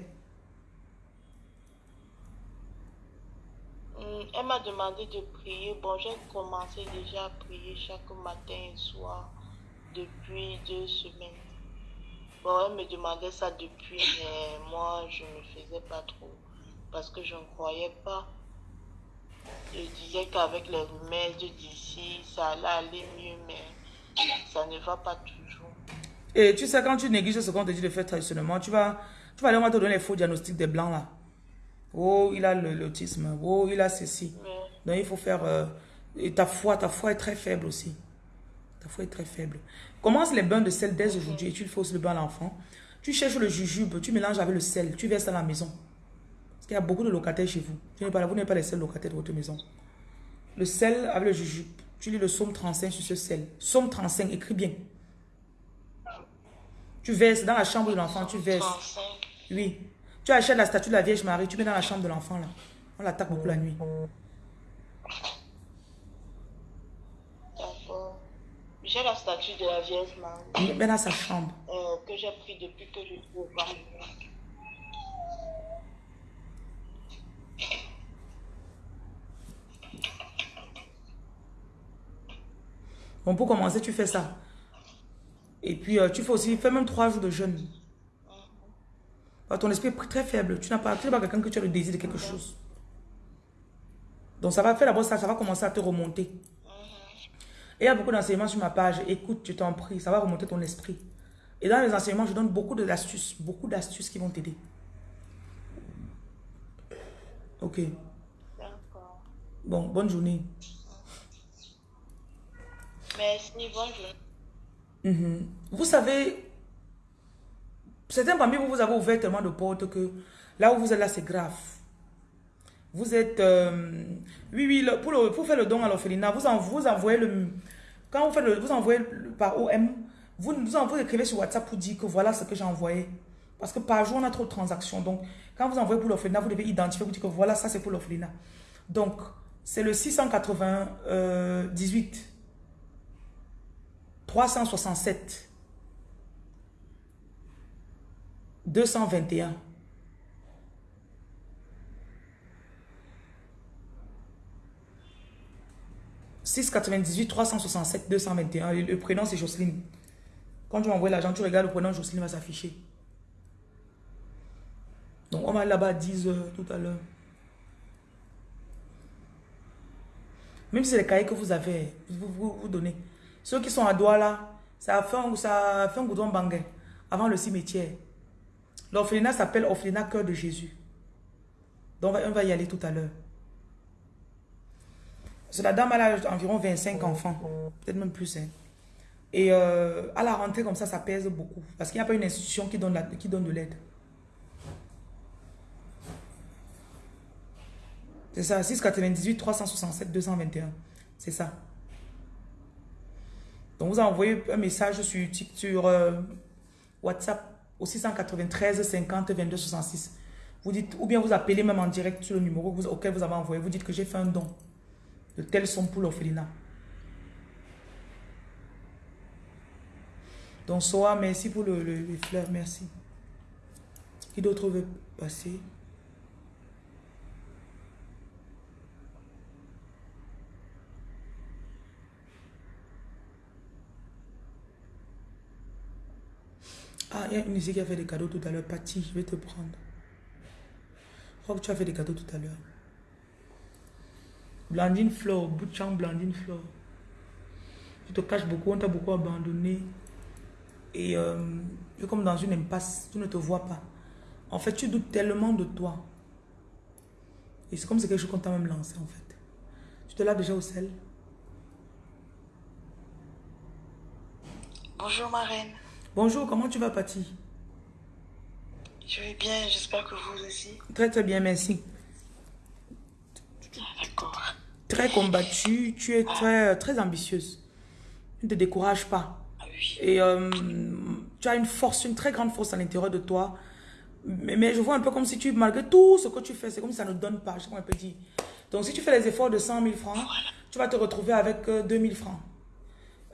Hum, Elle m'a demandé de prier. Bon, j'ai commencé déjà à prier chaque matin et soir depuis deux semaines. Bon, elle me demandait ça depuis, mais moi, je ne faisais pas trop parce que je ne croyais pas. Je disais qu'avec les remèdes d'ici, ça allait aller mieux, mais ça ne va pas toujours. Et tu sais, quand tu négliges ce qu'on te dit de faire traditionnellement, tu vas, tu vas aller, on va te donner les faux diagnostics des blancs là. Oh, il a l'autisme. Oh, il a ceci. Mais Donc, il faut faire... euh, et ta foi, ta foi est très faible aussi. Ta foi est très faible. Commence les bains de sel dès aujourd'hui et tu le fais aussi le bain à l'enfant. Tu cherches le jujube, tu mélanges avec le sel, tu verses dans la maison. Parce qu'il y a beaucoup de locataires chez vous. Vous n'êtes pas les seuls locataires de votre maison. le sel avec le jujube. Tu lis le psaume 35 sur ce sel. Psaume 35, écris bien. Tu verses dans la chambre de l'enfant, tu verses. 35. Oui. Tu achètes la statue de la Vierge Marie, tu mets dans la chambre de l'enfant là. On l'attaque beaucoup la nuit. D'accord. J'ai la statue de la Vierge Marie Mets dans sa chambre. euh, que j'ai pris depuis que je suis au Cameroun. Bon, pour commencer, tu fais ça. Et puis, euh, tu fais aussi, fais même trois jours de jeûne. Parce que ton esprit est très faible. Tu n'as pas, tu pas quelqu'un que tu as le désir de quelque chose. Donc, ça va faire d'abord ça, ça va commencer à te remonter. Et il y a beaucoup d'enseignements sur ma page. Écoute, je t'en prie, ça va remonter ton esprit. Et dans les enseignements, je donne beaucoup d'astuces, beaucoup d'astuces qui vont t'aider. Ok. D'accord. Bon, bonne journée. Merci, bonjour. Mhm. Vous savez, certains parmi vous, vous avez ouvert tellement de portes que là où vous êtes là, c'est grave. Vous êtes... euh, oui, oui, pour, pour faire le don à l'orphelinat, vous, en- vous envoyez le... Quand vous faites le, vous envoyez le- par OM, vous, vous, vous écrivez sur WhatsApp pour dire que voilà ce que j'ai envoyé. Parce que par jour, on a trop de transactions. Donc, quand vous envoyez pour l'orphelinat, vous devez identifier, vous dire que voilà, ça c'est pour l'orphelinat. Donc, c'est le 698 367 221 698 367 221 le, prénom c'est Jocelyne. Quand tu m'envoies l'argent tu regardes le prénom Jocelyne va s'afficher. Donc on va là-bas à 10 heures tout à l'heure. Même si c'est les cahiers que vous avez vous, vous, vous donnez. Ceux qui sont à Douala ça a fait un, ça fait un goudron bangé avant le cimetière. L'orphelinat s'appelle orphelinat cœur de Jésus. Donc on va, y aller tout à l'heure la dame, elle a environ 25 enfants, peut-être même plus. hein. Et euh, à la rentrée comme ça, ça pèse beaucoup. Parce qu'il n'y a pas une institution qui donne, la- qui donne de l'aide. C'est ça, 698 367 221. C'est ça. Donc vous envoyez un message sur, sur euh, WhatsApp au 693 50 22 66. Vous dites, ou bien vous appelez même en direct sur le numéro auquel vous avez envoyé. Vous dites que j'ai fait un don de telles sommes pour l'orphelinat. Donc, Soa, merci pour le, le- les fleurs, merci. Qui d'autre veut passer? Ah, il y a une ici qui a fait des cadeaux tout à l'heure. Patty, je vais te prendre. Je crois que tu as fait des cadeaux tout à l'heure. Blandine Flore, Bouchang Blandine Flore. Tu te caches beaucoup, on t'a beaucoup abandonné. Et euh, tu es comme dans une impasse, tu ne te vois pas. En fait, tu doutes tellement de toi. Et c'est comme c'est quelque chose qu'on t'a même lancé en fait. Tu te laves déjà au sel Bonjour ma reine. Bonjour, comment tu vas Patty? Je vais bien, j'espère que vous aussi. Très très bien, merci. D'accord. Très combattue, tu es très, très ambitieuse. Ne te décourages pas. Et euh, tu as une force, une très grande force à l'intérieur de toi. Mais, mais je vois un peu comme si tu, malgré tout ce que tu fais, c'est comme si ça ne donne pas. Je sais comment on peut dire. Donc si tu fais les efforts de 100 000 francs, tu vas te retrouver avec euh, 2 000 francs.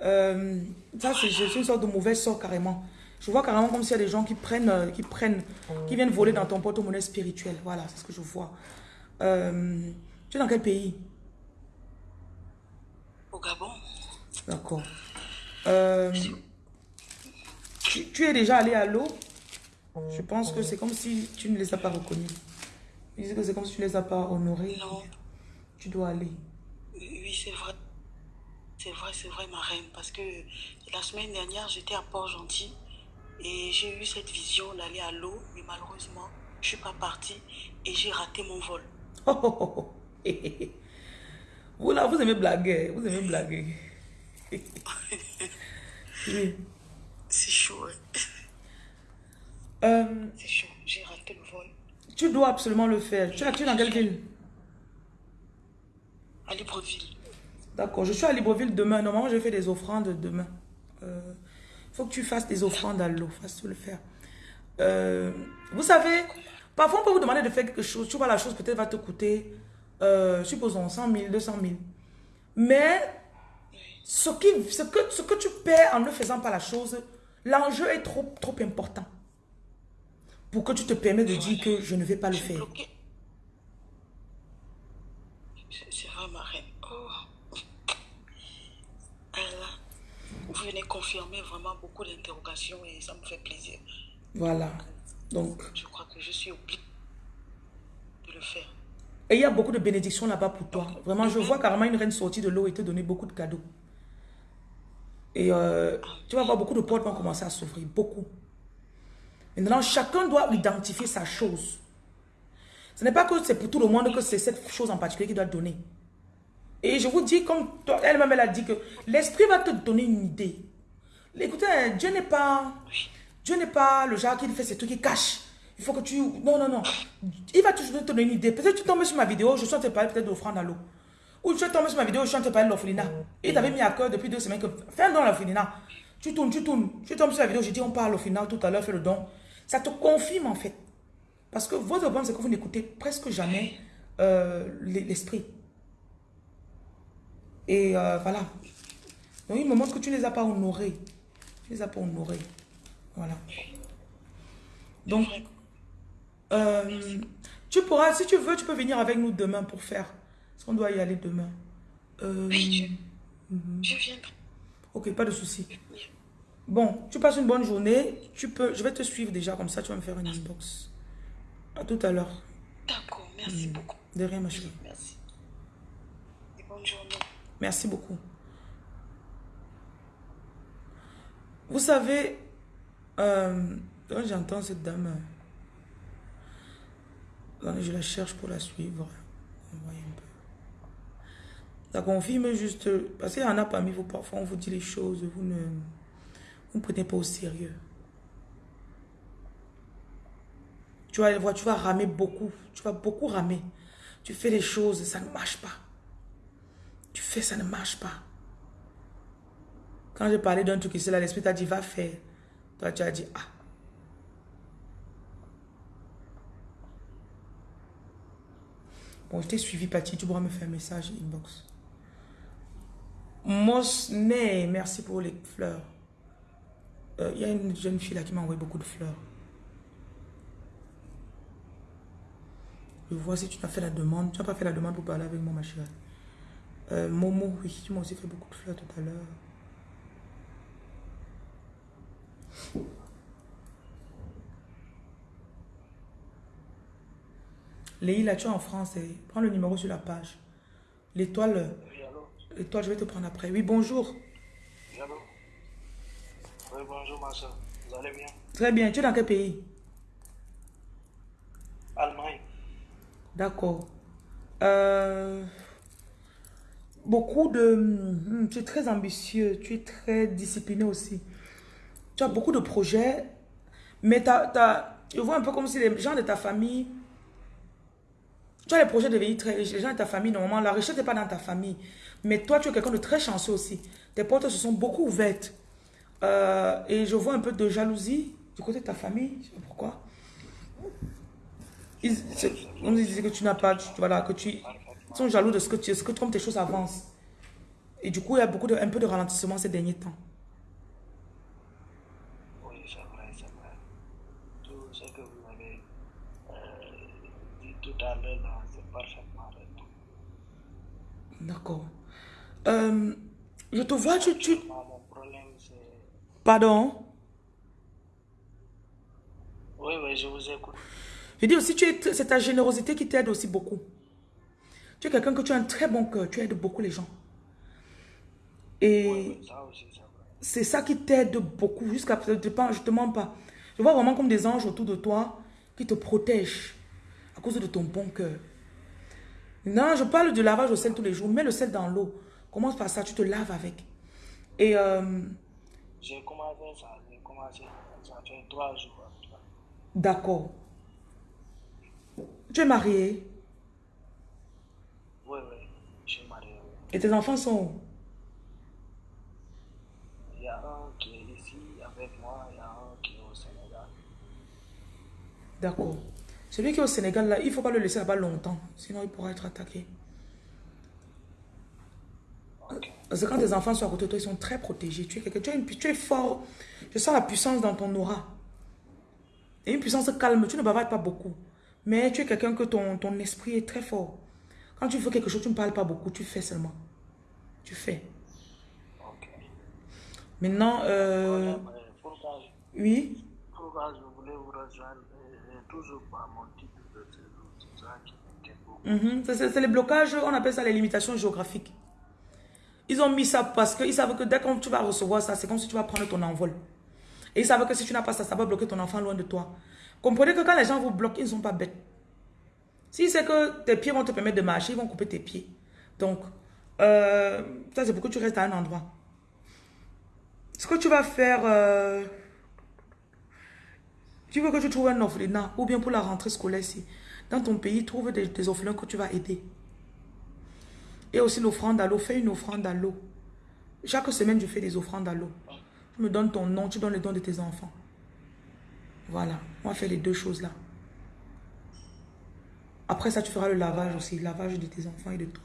Euh, ça, c'est une sorte de mauvaise sort carrément. Je vois carrément comme s'il y a des gens qui prennent, euh, qui prennent, qui viennent voler dans ton porte-monnaie spirituel. Voilà, c'est ce que je vois. Euh, tu es dans quel pays? Au Gabon D'accord. Euh, tu, tu es déjà allé à l'eau? Je pense que c'est comme si tu ne les as pas reconnus. Ils disent que c'est comme si tu ne les as pas honorés. Non. Tu dois aller. Oui, c'est vrai. C'est vrai, c'est vrai, ma reine. Parce que la semaine dernière, j'étais à Port-Gentil et j'ai eu cette vision d'aller à l'eau, mais malheureusement, je suis pas partie et j'ai raté mon vol. Oh, oh, oh. Vous là, vous aimez blaguer. Vous aimez blaguer. oui. C'est chaud. Euh, C'est chaud. J'ai raté le vol. tu dois absolument le faire. Tu tu es dans quelle ville? À Libreville. D'accord, je suis à Libreville demain. Normalement, je fais des offrandes demain. Il faut que tu fasses des offrandes à l'eau. Fasse le faire. Euh, vous savez, parfois on peut vous demander de faire quelque chose. Tu vois, la chose peut-être va te coûter, euh, supposons, 100 000, 200 000. Mais ce, qui, ce, que, ce que tu perds en ne faisant pas la chose, l'enjeu est trop, trop important. Pour que tu te permets de dire que je ne vais pas le faire. C'est ma reine. Oh. vous venez confirmer vraiment beaucoup d'interrogations et ça me fait plaisir. Voilà. Donc. Je crois que je suis obligée de le faire. Et il y a beaucoup de bénédictions là-bas pour toi. Vraiment, je vois carrément une reine sortie de l'eau et te donner beaucoup de cadeaux. Et euh, tu vas voir beaucoup de portes vont commencer à s'ouvrir. Beaucoup. Maintenant, chacun doit identifier sa chose. Ce n'est pas que c'est pour tout le monde que c'est cette chose en particulier qui doit donner. Et je vous dis, comme elle-même, elle a dit que l'esprit va te donner une idée. Écoutez, Dieu n'est pas... Dieu n'est pas le genre qui fait ces trucs qui cache. Il faut que tu... Non, non, non. Il va toujours te donner une idée. Peut-être que tu tombes sur ma vidéo, je suis en train de parler peut-être d'offrande à l'eau. Ou tu tombé sur ma vidéo, je suis en train de parler de l'orphelinat. Et t'avais mis à cœur depuis deux semaines que fais un don à l'orphelinat. Tu tournes, tu tournes. Tu tombes sur la vidéo, je dis on parle au final tout à l'heure, fais le don. Ça te confirme en fait. Parce que votre problème, c'est que vous n'écoutez presque jamais euh, l'esprit. Et euh, voilà. Donc il me montre que tu ne les as pas honorés. Tu ne les as pas honorés. Voilà. Donc, euh, tu pourras, si tu veux, tu peux venir avec nous demain pour faire. Parce qu'on doit y aller demain. Euh, oui, je, viens. Ok, pas de souci. Bon, tu passes une bonne journée. Tu peux, je vais te suivre déjà, comme ça tu vas me faire une inbox. À tout à l'heure. D'accord, merci mhm. beaucoup. De rien, ma chérie. Merci. Et bonne journée. Merci beaucoup. Vous savez, euh, j'entends cette dame, je la cherche pour la suivre. Ça confirme juste, parce qu'il y en a parmi vous, parfois on vous dit les choses, vous ne vous prenez pas au sérieux. Tu vas, tu vas ramer beaucoup, tu vas beaucoup ramer. Tu fais les choses, ça ne marche pas. Tu fais, ça ne marche pas. Quand je parlais d'un truc ici, l'esprit t'a dit, va faire. Toi, tu as dit, ah. Bon, je t'ai suivi, Patty. Tu pourras me faire un message inbox. Mosney, merci pour les fleurs. Il euh, y a une jeune fille là qui m'a envoyé beaucoup de fleurs. Je vois si tu as fait la demande. Tu n'as pas fait la demande pour parler avec moi, ma chérie. Euh, Momo, oui, tu m'as aussi fait beaucoup de fleurs tout à l'heure. Léa, tu es en France. Prends le numéro sur la page. L'étoile. L'étoile, je vais te prendre après. Oui, bonjour. Oui, bonjour, ma soeur. Vous allez bien? Très bien. Tu es dans quel pays? Allemagne. D'accord. Euh, beaucoup de... Hmm, tu es très ambitieux. Tu es très discipliné aussi. Tu as beaucoup de projets. Mais tu as, je vois un peu comme si les gens de ta famille tu as les projets de devenir très riches. Les gens de ta famille, normalement, la richesse n'est pas dans ta famille. Mais toi, tu es quelqu'un de très chanceux aussi. Tes portes se sont beaucoup ouvertes. Euh, et je vois un peu de jalousie du côté de ta famille. Je sais pas pourquoi. Ils, on disait que tu n'as pas, tu, voilà, que tu ils sont jaloux de ce que tu ce que comme tes choses avancent. Et du coup, il y a beaucoup de, un peu de ralentissement ces derniers temps. D'accord. Euh, je te vois, tu... tu... Pardon? Oui, oui, je vous écoute. Je dis aussi, c'est ta générosité qui t'aide aussi beaucoup. Tu es quelqu'un que tu as un très bon cœur, tu aides beaucoup les gens. Et c'est ça qui t'aide beaucoup. Jusqu'à je ne te mens pas. Je vois vraiment comme des anges autour de toi qui te protègent à cause de ton bon cœur. Non, je parle du lavage au sel tous les jours. Mets le sel dans l'eau. Commence par ça, tu te laves avec. Et... Euh, j'ai commencé ça, j'ai commencé, ça fait trois jours. D'accord. Tu es marié? Oui, oui, je suis marié. Et tes enfants sont où? Il y a un qui est ici avec moi, il y a un qui est au Sénégal. D'accord. Celui qui est au Sénégal, là, il ne faut pas le laisser là-bas longtemps. Sinon, il pourra être attaqué. Parce que quand tes enfants sont à côté de toi, ils sont très protégés. Tu es, quelqu'un- tu, es une- tu es fort. Je sens la puissance dans ton aura. Et une puissance calme. Tu ne bavardes pas beaucoup. Mais tu es quelqu'un que ton, ton esprit est très fort. Quand tu fais quelque chose, tu ne parles pas beaucoup. Tu fais seulement. Tu fais. Maintenant, euh, oui. pourquoi je voulais vous rejoindre toujours par mon type de. Mhm. C'est c'est les blocages, on appelle ça les limitations géographiques. Ils ont mis ça parce qu'ils savent que dès que tu vas recevoir ça, c'est comme si tu vas prendre ton envol. Et ils savent que si tu n'as pas ça, ça va bloquer ton enfant loin de toi. Comprenez que quand les gens vous bloquent, ils ne sont pas bêtes. Si c'est que tes pieds vont te permettre de marcher, ils vont couper tes pieds. Donc, euh, ça c'est pour que tu restes à un endroit. Ce que tu vas faire, euh, tu veux que tu trouves un orphelinat ou bien pour la rentrée scolaire ici? Dans ton pays, trouve des, des orphelins que tu vas aider. Et aussi l'offrande à l'eau. Fais une offrande à l'eau. Chaque semaine, je fais des offrandes à l'eau. Tu me donnes ton nom, tu donnes les dons de tes enfants. Voilà. On va faire les deux choses là. Après ça, tu feras le lavage aussi. Le lavage de tes enfants et de toi.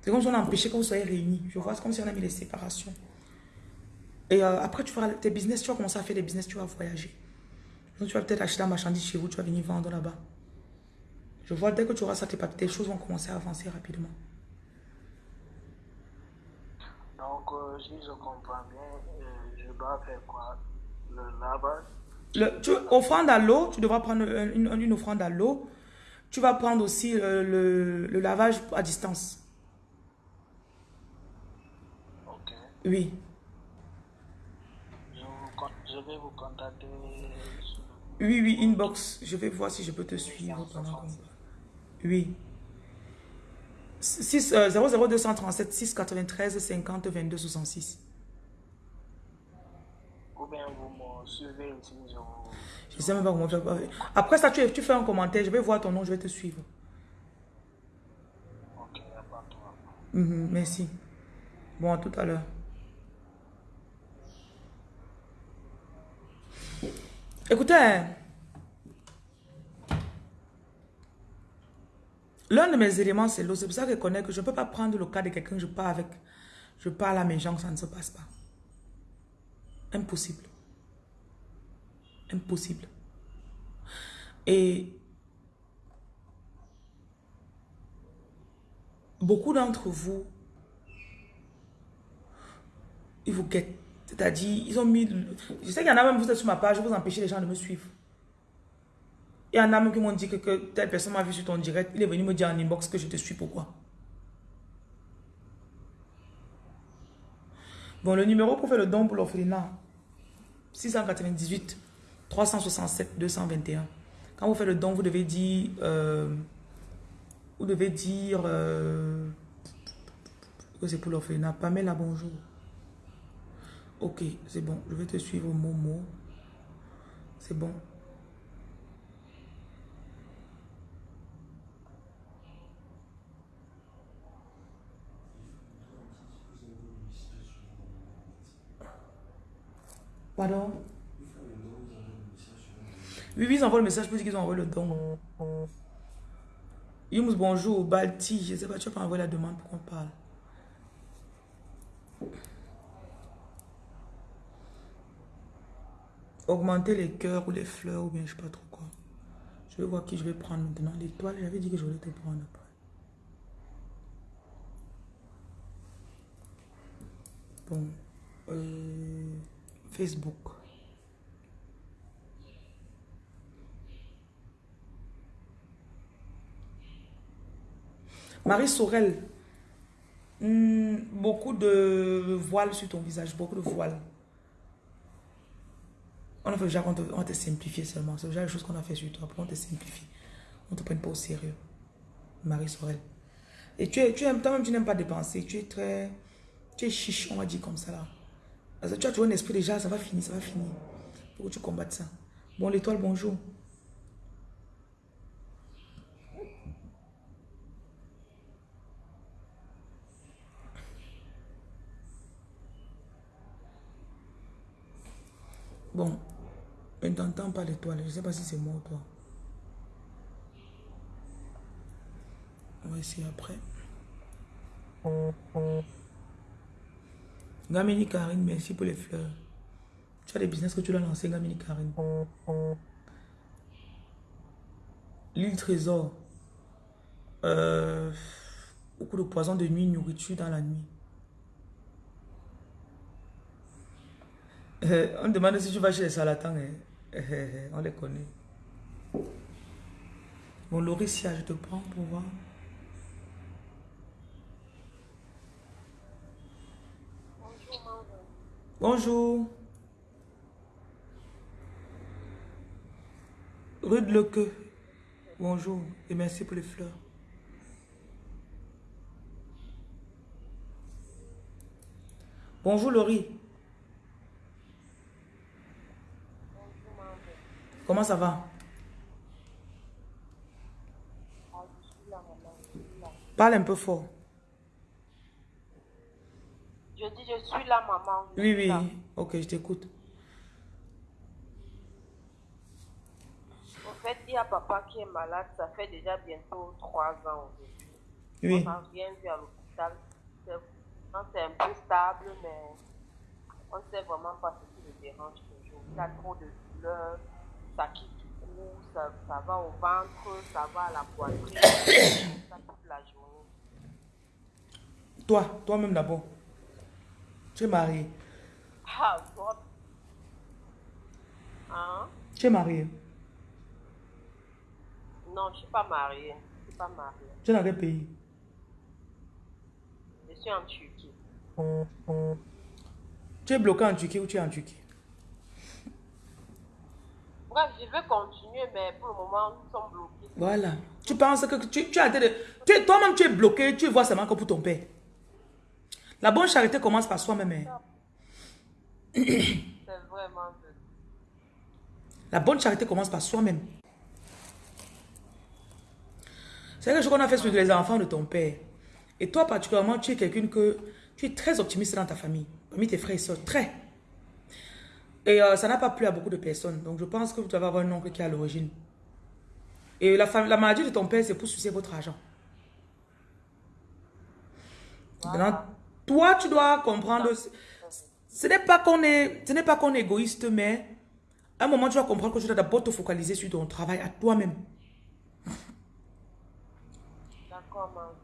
C'est comme si on a empêché que vous soyez réunis. Je vois, c'est comme si on a mis les séparations. Et euh, après, tu feras tes business. Tu vas commencer à faire des business. Tu vas voyager. Donc, tu vas peut-être acheter la marchandise chez vous. Tu vas venir vendre là-bas. Je vois, dès que tu auras ça, tes papiers, tes choses vont commencer à avancer rapidement. Donc, euh, si je comprends bien, euh, je dois faire quoi? Le lavage? Le, tu, offrande à l'eau, tu devras prendre une, une offrande à l'eau. Tu vas prendre aussi euh, le, le lavage à distance. Ok. Oui. Je, vous con- je vais vous contacter. Oui, oui, inbox. Je vais voir si je peux te suivre pendant Oui. 6, euh, 00237 693 50 22 66. Ou bien vous me suivez ici, je sais même pas comment faire. Après ça, tu, tu fais un commentaire. Je vais voir ton nom, je vais te suivre. Ok, problème. Mhm, merci. Bon, à tout à l'heure. Écoutez, l'un de mes éléments, c'est l'eau. C'est pour ça que je connais que je ne peux pas prendre le cas de quelqu'un que je parle avec. Je parle à mes gens, ça ne se passe pas. Impossible. Impossible. Et beaucoup d'entre vous, ils vous guettent. C'est-à-dire, ils ont mis... Je sais qu'il y en a même, vous êtes sur ma page, vous empêchez les gens de me suivre. Il y en a même qui m'ont dit que, que telle personne m'a vu sur ton direct, il est venu me dire en inbox que je te suis, pourquoi? Bon, le numéro pour faire le don pour l'orphelinat, 698 367 221. Quand vous faites le don, vous devez dire... euh, vous devez dire euh, que c'est pour l'orphelinat. Pamela, bonjour. Ok, c'est bon. Je vais te suivre, Momo. C'est bon. Pardon? Oui, ils envoient le message pour dire qu'ils ont envoyé le don. Yums, bonjour. Balti, je sais pas, tu vas pas envoyer la demande pour qu'on parle? Augmenter les cœurs ou les fleurs ou bien je sais pas trop quoi. Je vais voir qui je vais prendre maintenant. L'étoile, j'avais dit que je voulais te prendre après. Bon. euh, Facebook. Marie Sorel. Hmm, beaucoup de voiles sur ton visage, beaucoup de voiles. On a fait genre, on te, on te simplifie seulement. C'est déjà les choses qu'on a fait sur toi. Après, on te simplifie. On ne te prenne pas au sérieux. Marie Sorel. Et tu es, aimes, toi-même, tu n'aimes pas dépenser. Tu es très. Tu es chiche, on va dire comme ça là. Tu as toujours un esprit déjà, ça va finir, ça va finir. Faut que tu combattes ça. Bon, l'étoile, bonjour. Bon, je n'entends pas l'étoile. Je ne sais pas si c'est moi ou toi. On va essayer après. Gamini Karine, merci pour les fleurs. Tu as des business que tu dois lancer, Gamini Karine. L'île Trésor. Euh, beaucoup de poisons de nuit, nourriture dans la nuit. Euh, on demande si tu vas chez les salatans. Hein. On les connaît. Bon, Lauricia, je te prends pour voir. Bonjour. Rue de Leque. Bonjour et merci pour les fleurs. Bonjour Laurie. Comment ça va? Parle un peu fort. Je dis, je suis là, maman. oui, oui. Ok, je t'écoute. En fait, il y a papa qui est malade. Ça fait déjà bientôt trois ans aujourd'hui. Oui. On vu à l'hôpital. C'est un peu stable, mais on ne sait vraiment pas ce qui le dérange toujours. Il a trop de douleurs, ça quitte du cou, ça, ça va au ventre, ça va à la poitrine, ça toute la journée. Toi, toi-même d'abord. Tu es marié. Ah, toi. Hein? Tu es marié. Non, je ne suis pas mariée. Je suis pas mariée. Tu es dans quel pays? Je suis en Turquie. Tu es bloqué en Turquie ou tu es en Turquie? Bref, je veux continuer, mais pour le moment, nous sommes bloqués. Voilà. Tu penses que tu, tu as été de... Toi-même, tu es bloqué, tu vois seulement que pour ton père. La bonne charité commence par soi-même. hein. C'est vraiment. La bonne charité commence par soi-même. C'est quelque chose qu'on a fait sur les enfants de ton père. Et toi, particulièrement, tu es quelqu'un que... Tu es très optimiste dans ta famille. Parmi tes frères et soeurs. Très. Et euh, ça n'a pas plu à beaucoup de personnes. Donc, je pense que vous devez avoir un oncle qui est à l'origine. Et la, la maladie de ton père, c'est pour sucer votre argent. Maintenant, toi, tu dois comprendre... Ce n'est pas qu'on est, ce n'est pas qu'on est égoïste, mais à un moment, tu dois comprendre que tu dois d'abord te focaliser sur ton travail à toi-même. D'accord, maman.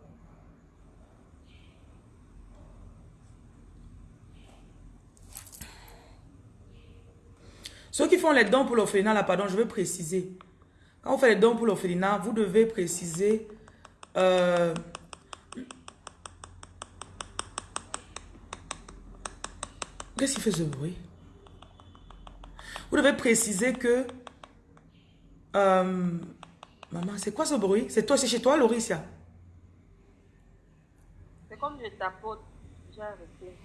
Ceux qui font les dons pour l'orphelinat, là, pardon, je veux préciser. Quand vous faites les dons pour l'orphelinat, vous devez préciser... euh, Qu'est-ce qui fait ce bruit? Vous devez préciser que... euh, Maman, c'est quoi ce bruit? C'est toi, c'est chez toi, Lauricia? C'est comme je tapote. J'ai arrêté.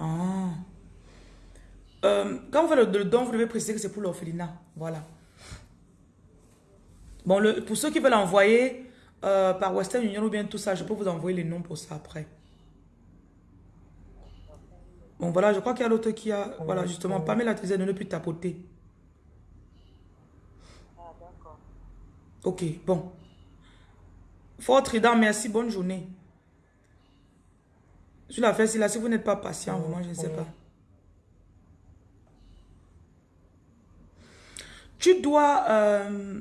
Ah. Euh, quand vous faites le, le don, vous devez préciser que c'est pour l'orphelinat. Voilà. Bon, le, pour ceux qui veulent envoyer euh, par Western Union ou bien tout ça, je peux vous envoyer les noms pour ça après. Bon, voilà, je crois qu'il y a l'autre qui a... Voilà, justement, Pamela disait de ne plus tapoter. Ah, d'accord. Ok, bon. Fort Trident, merci, bonne journée. Sur la fesse, là, si vous n'êtes pas patient, vraiment, je ne sais pas. Tu dois... euh,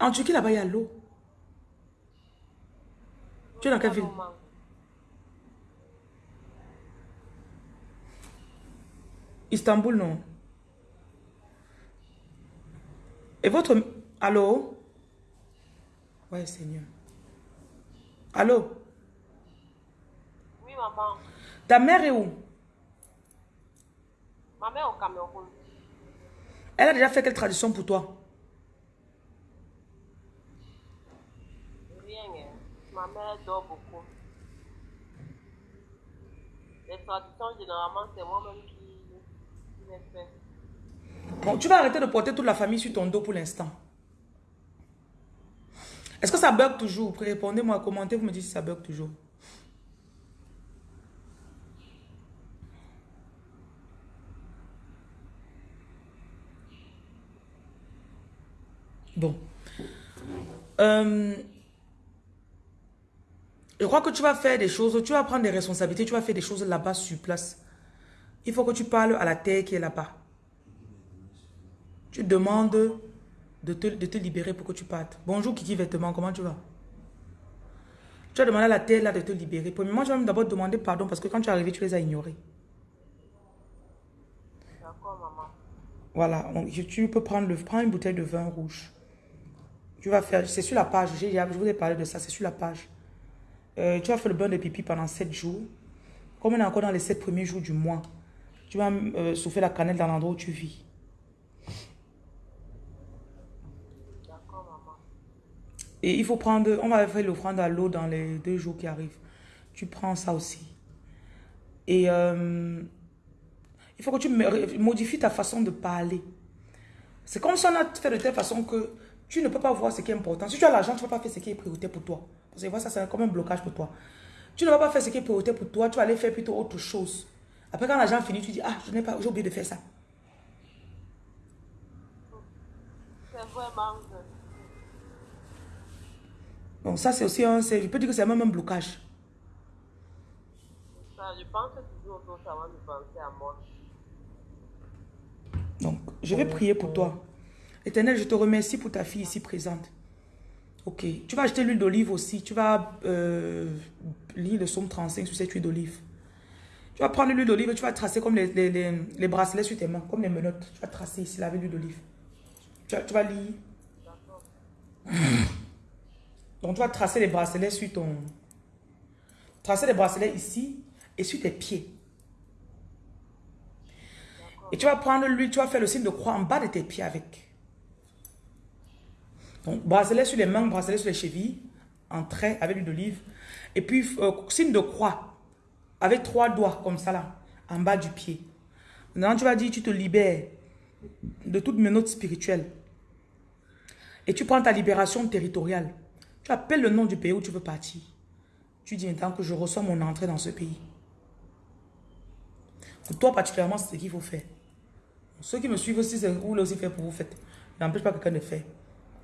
En Turquie, là-bas, il y a l'eau. Tu es dans quelle ville? Istanbul, non. Et votre... Allô? Ouais, Seigneur. Allô? Oui, maman. Ta mère est où? Ma mère au Cameroun. Elle a déjà fait quelle tradition pour toi? Rien, hein. Ma mère dort beaucoup. Les traditions, généralement, c'est moi-même qui, qui les fais. Bon, tu vas arrêter de porter toute la famille sur ton dos pour l'instant. Est-ce que ça bug toujours? Répondez-moi, commentez, vous me dites si ça bug toujours. Bon. Euh, je crois que tu vas faire des choses, tu vas prendre des responsabilités, tu vas faire des choses là-bas sur place. Il faut que tu parles à la terre qui est là-bas. Tu demandes de te, de te, libérer pour que tu partes. Bonjour Kiki Vêtements, comment tu vas? Tu as demandé à la terre là de te libérer. Premièrement, je vais d'abord demander pardon parce que quand tu es arrivé, tu les as ignorés. D'accord, maman. Voilà, tu peux prendre, le, prends une bouteille de vin rouge. Tu vas faire, c'est sur la page, je vous ai parlé de ça, c'est sur la page. Euh, tu vas faire le bain de pipi pendant 7 jours. Comme on est encore dans les 7 premiers jours du mois, tu vas euh, souffler la cannelle dans l'endroit où tu vis. D'accord, maman. Et il faut prendre, on va faire l'offrande à l'eau dans les deux jours qui arrivent. Tu prends ça aussi. Et euh, il faut que tu modifies ta façon de parler. C'est comme si on a fait de telle façon que tu ne peux pas voir ce qui est important. Si tu as l'argent, tu ne vas pas faire ce qui est priorité pour toi. Parce que ça, c'est comme un blocage pour toi. Tu ne vas pas faire ce qui est priorité pour toi, tu vas aller faire plutôt autre chose. Après, quand l'argent finit, tu dis, ah, je n'ai pas, j'ai oublié de faire ça. C'est vraiment... Donc ça, c'est aussi un, je peux dire que c'est même un blocage. Ça, je pense que toujours ça va me penser à moi. Donc, je vais prier pour toi. Éternel, je te remercie pour ta fille ici présente. Ok. Tu vas acheter l'huile d'olive aussi. Tu vas euh, lire le somme 35 sur cette huile d'olive. Tu vas prendre l'huile d'olive, tu vas tracer comme les, bracelets sur tes mains, comme les menottes. Tu vas tracer ici avec l'huile d'olive. Tu, tu, vas lire. Donc, tu vas tracer les bracelets sur ton... Tracer les bracelets ici et sur tes pieds. Et tu vas prendre l'huile, tu vas faire le signe de croix en bas de tes pieds avec. Donc, bracelet sur les mains, bracelet sur les chevilles, en trait avec l'huile d'olive. Et puis, euh, signe de croix, avec trois doigts, comme ça là, en bas du pied. Maintenant, tu vas dire, tu te libères de toutes mes notes spirituelles. Et tu prends ta libération territoriale. Tu appelles le nom du pays où tu veux partir. Tu dis maintenant que je reçois mon entrée dans ce pays. Pour toi particulièrement, c'est ce qu'il faut faire. Ceux qui me suivent aussi, c'est vous aussi faire pour vous faites. N'empêche pas quelqu'un de faire.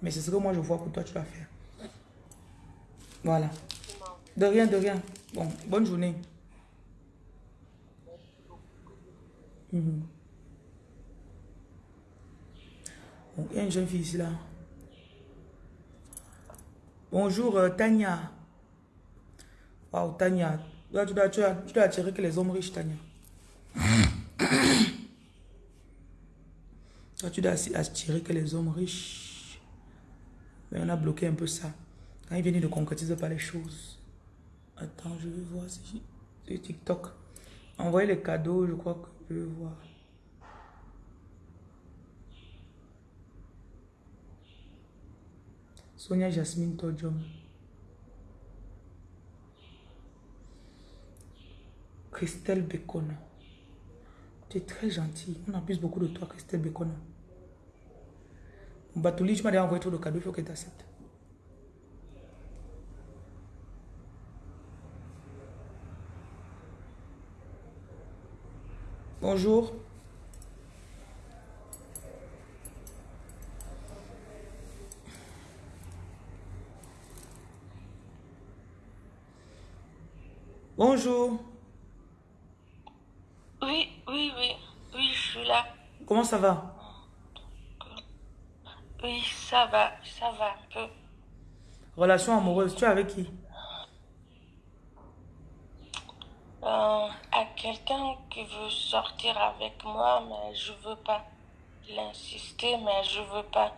Mais c'est ce que moi je vois pour toi, tu vas faire. Voilà. De rien, de rien. Bon, bonne journée. Mhm. il y a une jeune fille ici là. Bonjour euh, Tania. Waouh Tania. tu, dois, tu, tu dois attirer que les hommes riches Tania. tu dois attirer que les hommes riches. Mais on a bloqué un peu ça. Quand il vient ne concrétise pas les choses. Attends, je vais voir si c'est TikTok. Envoyer les cadeaux, je crois que je vais voir. Sonia Jasmine Todjom. Christelle Bacon. Tu es très gentille. On abuse beaucoup de toi, Christelle Bacon. Batouli, tu m'as déjà envoyé tout le cadeau, il faut que tu acceptes. Bonjour. Bonjour. Oui, oui, oui, oui, je suis là. Comment ça va? Oui, ça va, ça va un peu. Relation amoureuse, tu es avec qui? Euh, À quelqu'un qui veut sortir avec moi, mais je veux pas. L'insister, mais je veux pas.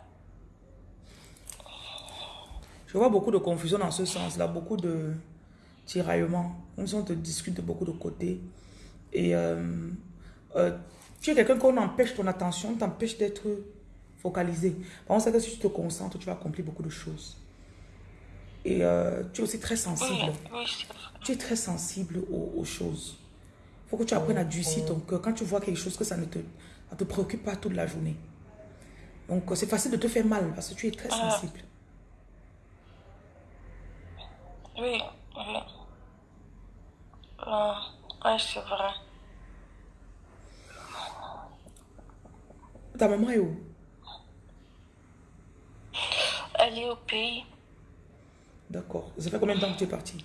Je vois beaucoup de confusion dans ce sens-là, beaucoup de tiraillements. On te discute de beaucoup de côtés. Et euh, euh, tu es quelqu'un qu'on empêche ton attention, t'empêche d'être focalisé. Par contre, que si tu te concentres, tu vas accomplir beaucoup de choses. Et euh, tu es aussi très sensible. tu es très sensible aux, choses. Il faut que tu apprennes à durcir ton cœur. Quand tu vois quelque chose, que ça ne te, te préoccupe pas toute la journée. Donc, c'est facile de te faire mal parce que tu es très ah. sensible. Oui, oui. Ah, oui, c'est vrai. Ta maman est où? Aller au pays. D'accord. Ça fait combien de temps que tu es parti?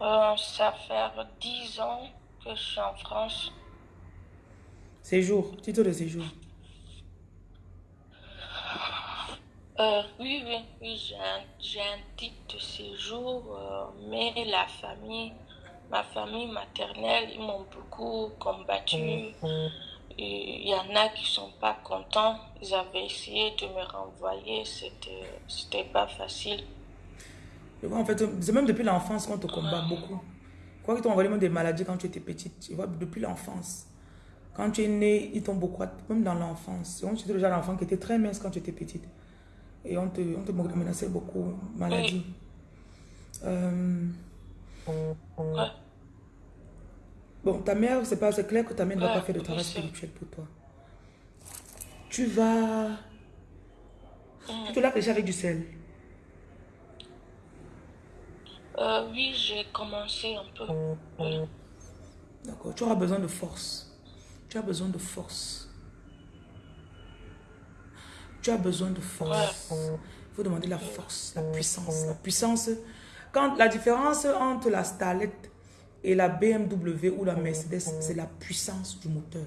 Euh, ça fait 10 ans que je suis en France. Séjour, titre de séjour. Euh, oui, oui, oui, j'ai un, un titre de séjour, euh, mais la famille, ma famille maternelle, ils m'ont beaucoup combattu. Et Il y en a qui sont pas contents. Ils avaient essayé de me renvoyer. C'était, c'était pas facile. Je vois, en fait, c'est même depuis l'enfance qu'on te combat beaucoup. Quoi qu'ils t'ont envoyé même des maladies quand tu étais petite. Tu vois, depuis l'enfance. Quand tu es né, ils t'ont beaucoup, même dans l'enfance. Tu étais déjà l'enfant qui était très mince quand tu étais petite. Et on te, on te menaçait beaucoup, maladie. Euh, Ouais. Bon, ta mère, c'est pas, clair que ta mère ne va Ouais, pas faire de travail spirituel pour toi. Tu vas... Tu te laves déjà avec du sel. Euh, oui, j'ai commencé un peu. D'accord. Tu auras besoin de force. Tu as besoin de force. Tu as besoin de force. Il faut demander la force, la puissance. La puissance. Quand la différence entre la Starlet et la BMW ou la Mercedes, c'est la puissance du moteur.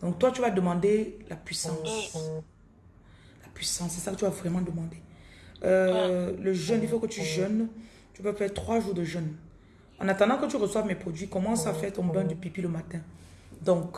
Donc toi, tu vas demander la puissance. La puissance, c'est ça que tu vas vraiment demander. Euh, le jeûne, il faut que tu jeûnes. Tu peux faire trois jours de jeûne. En attendant que tu reçoives mes produits, commence à faire ton bain de pipi le matin. Donc,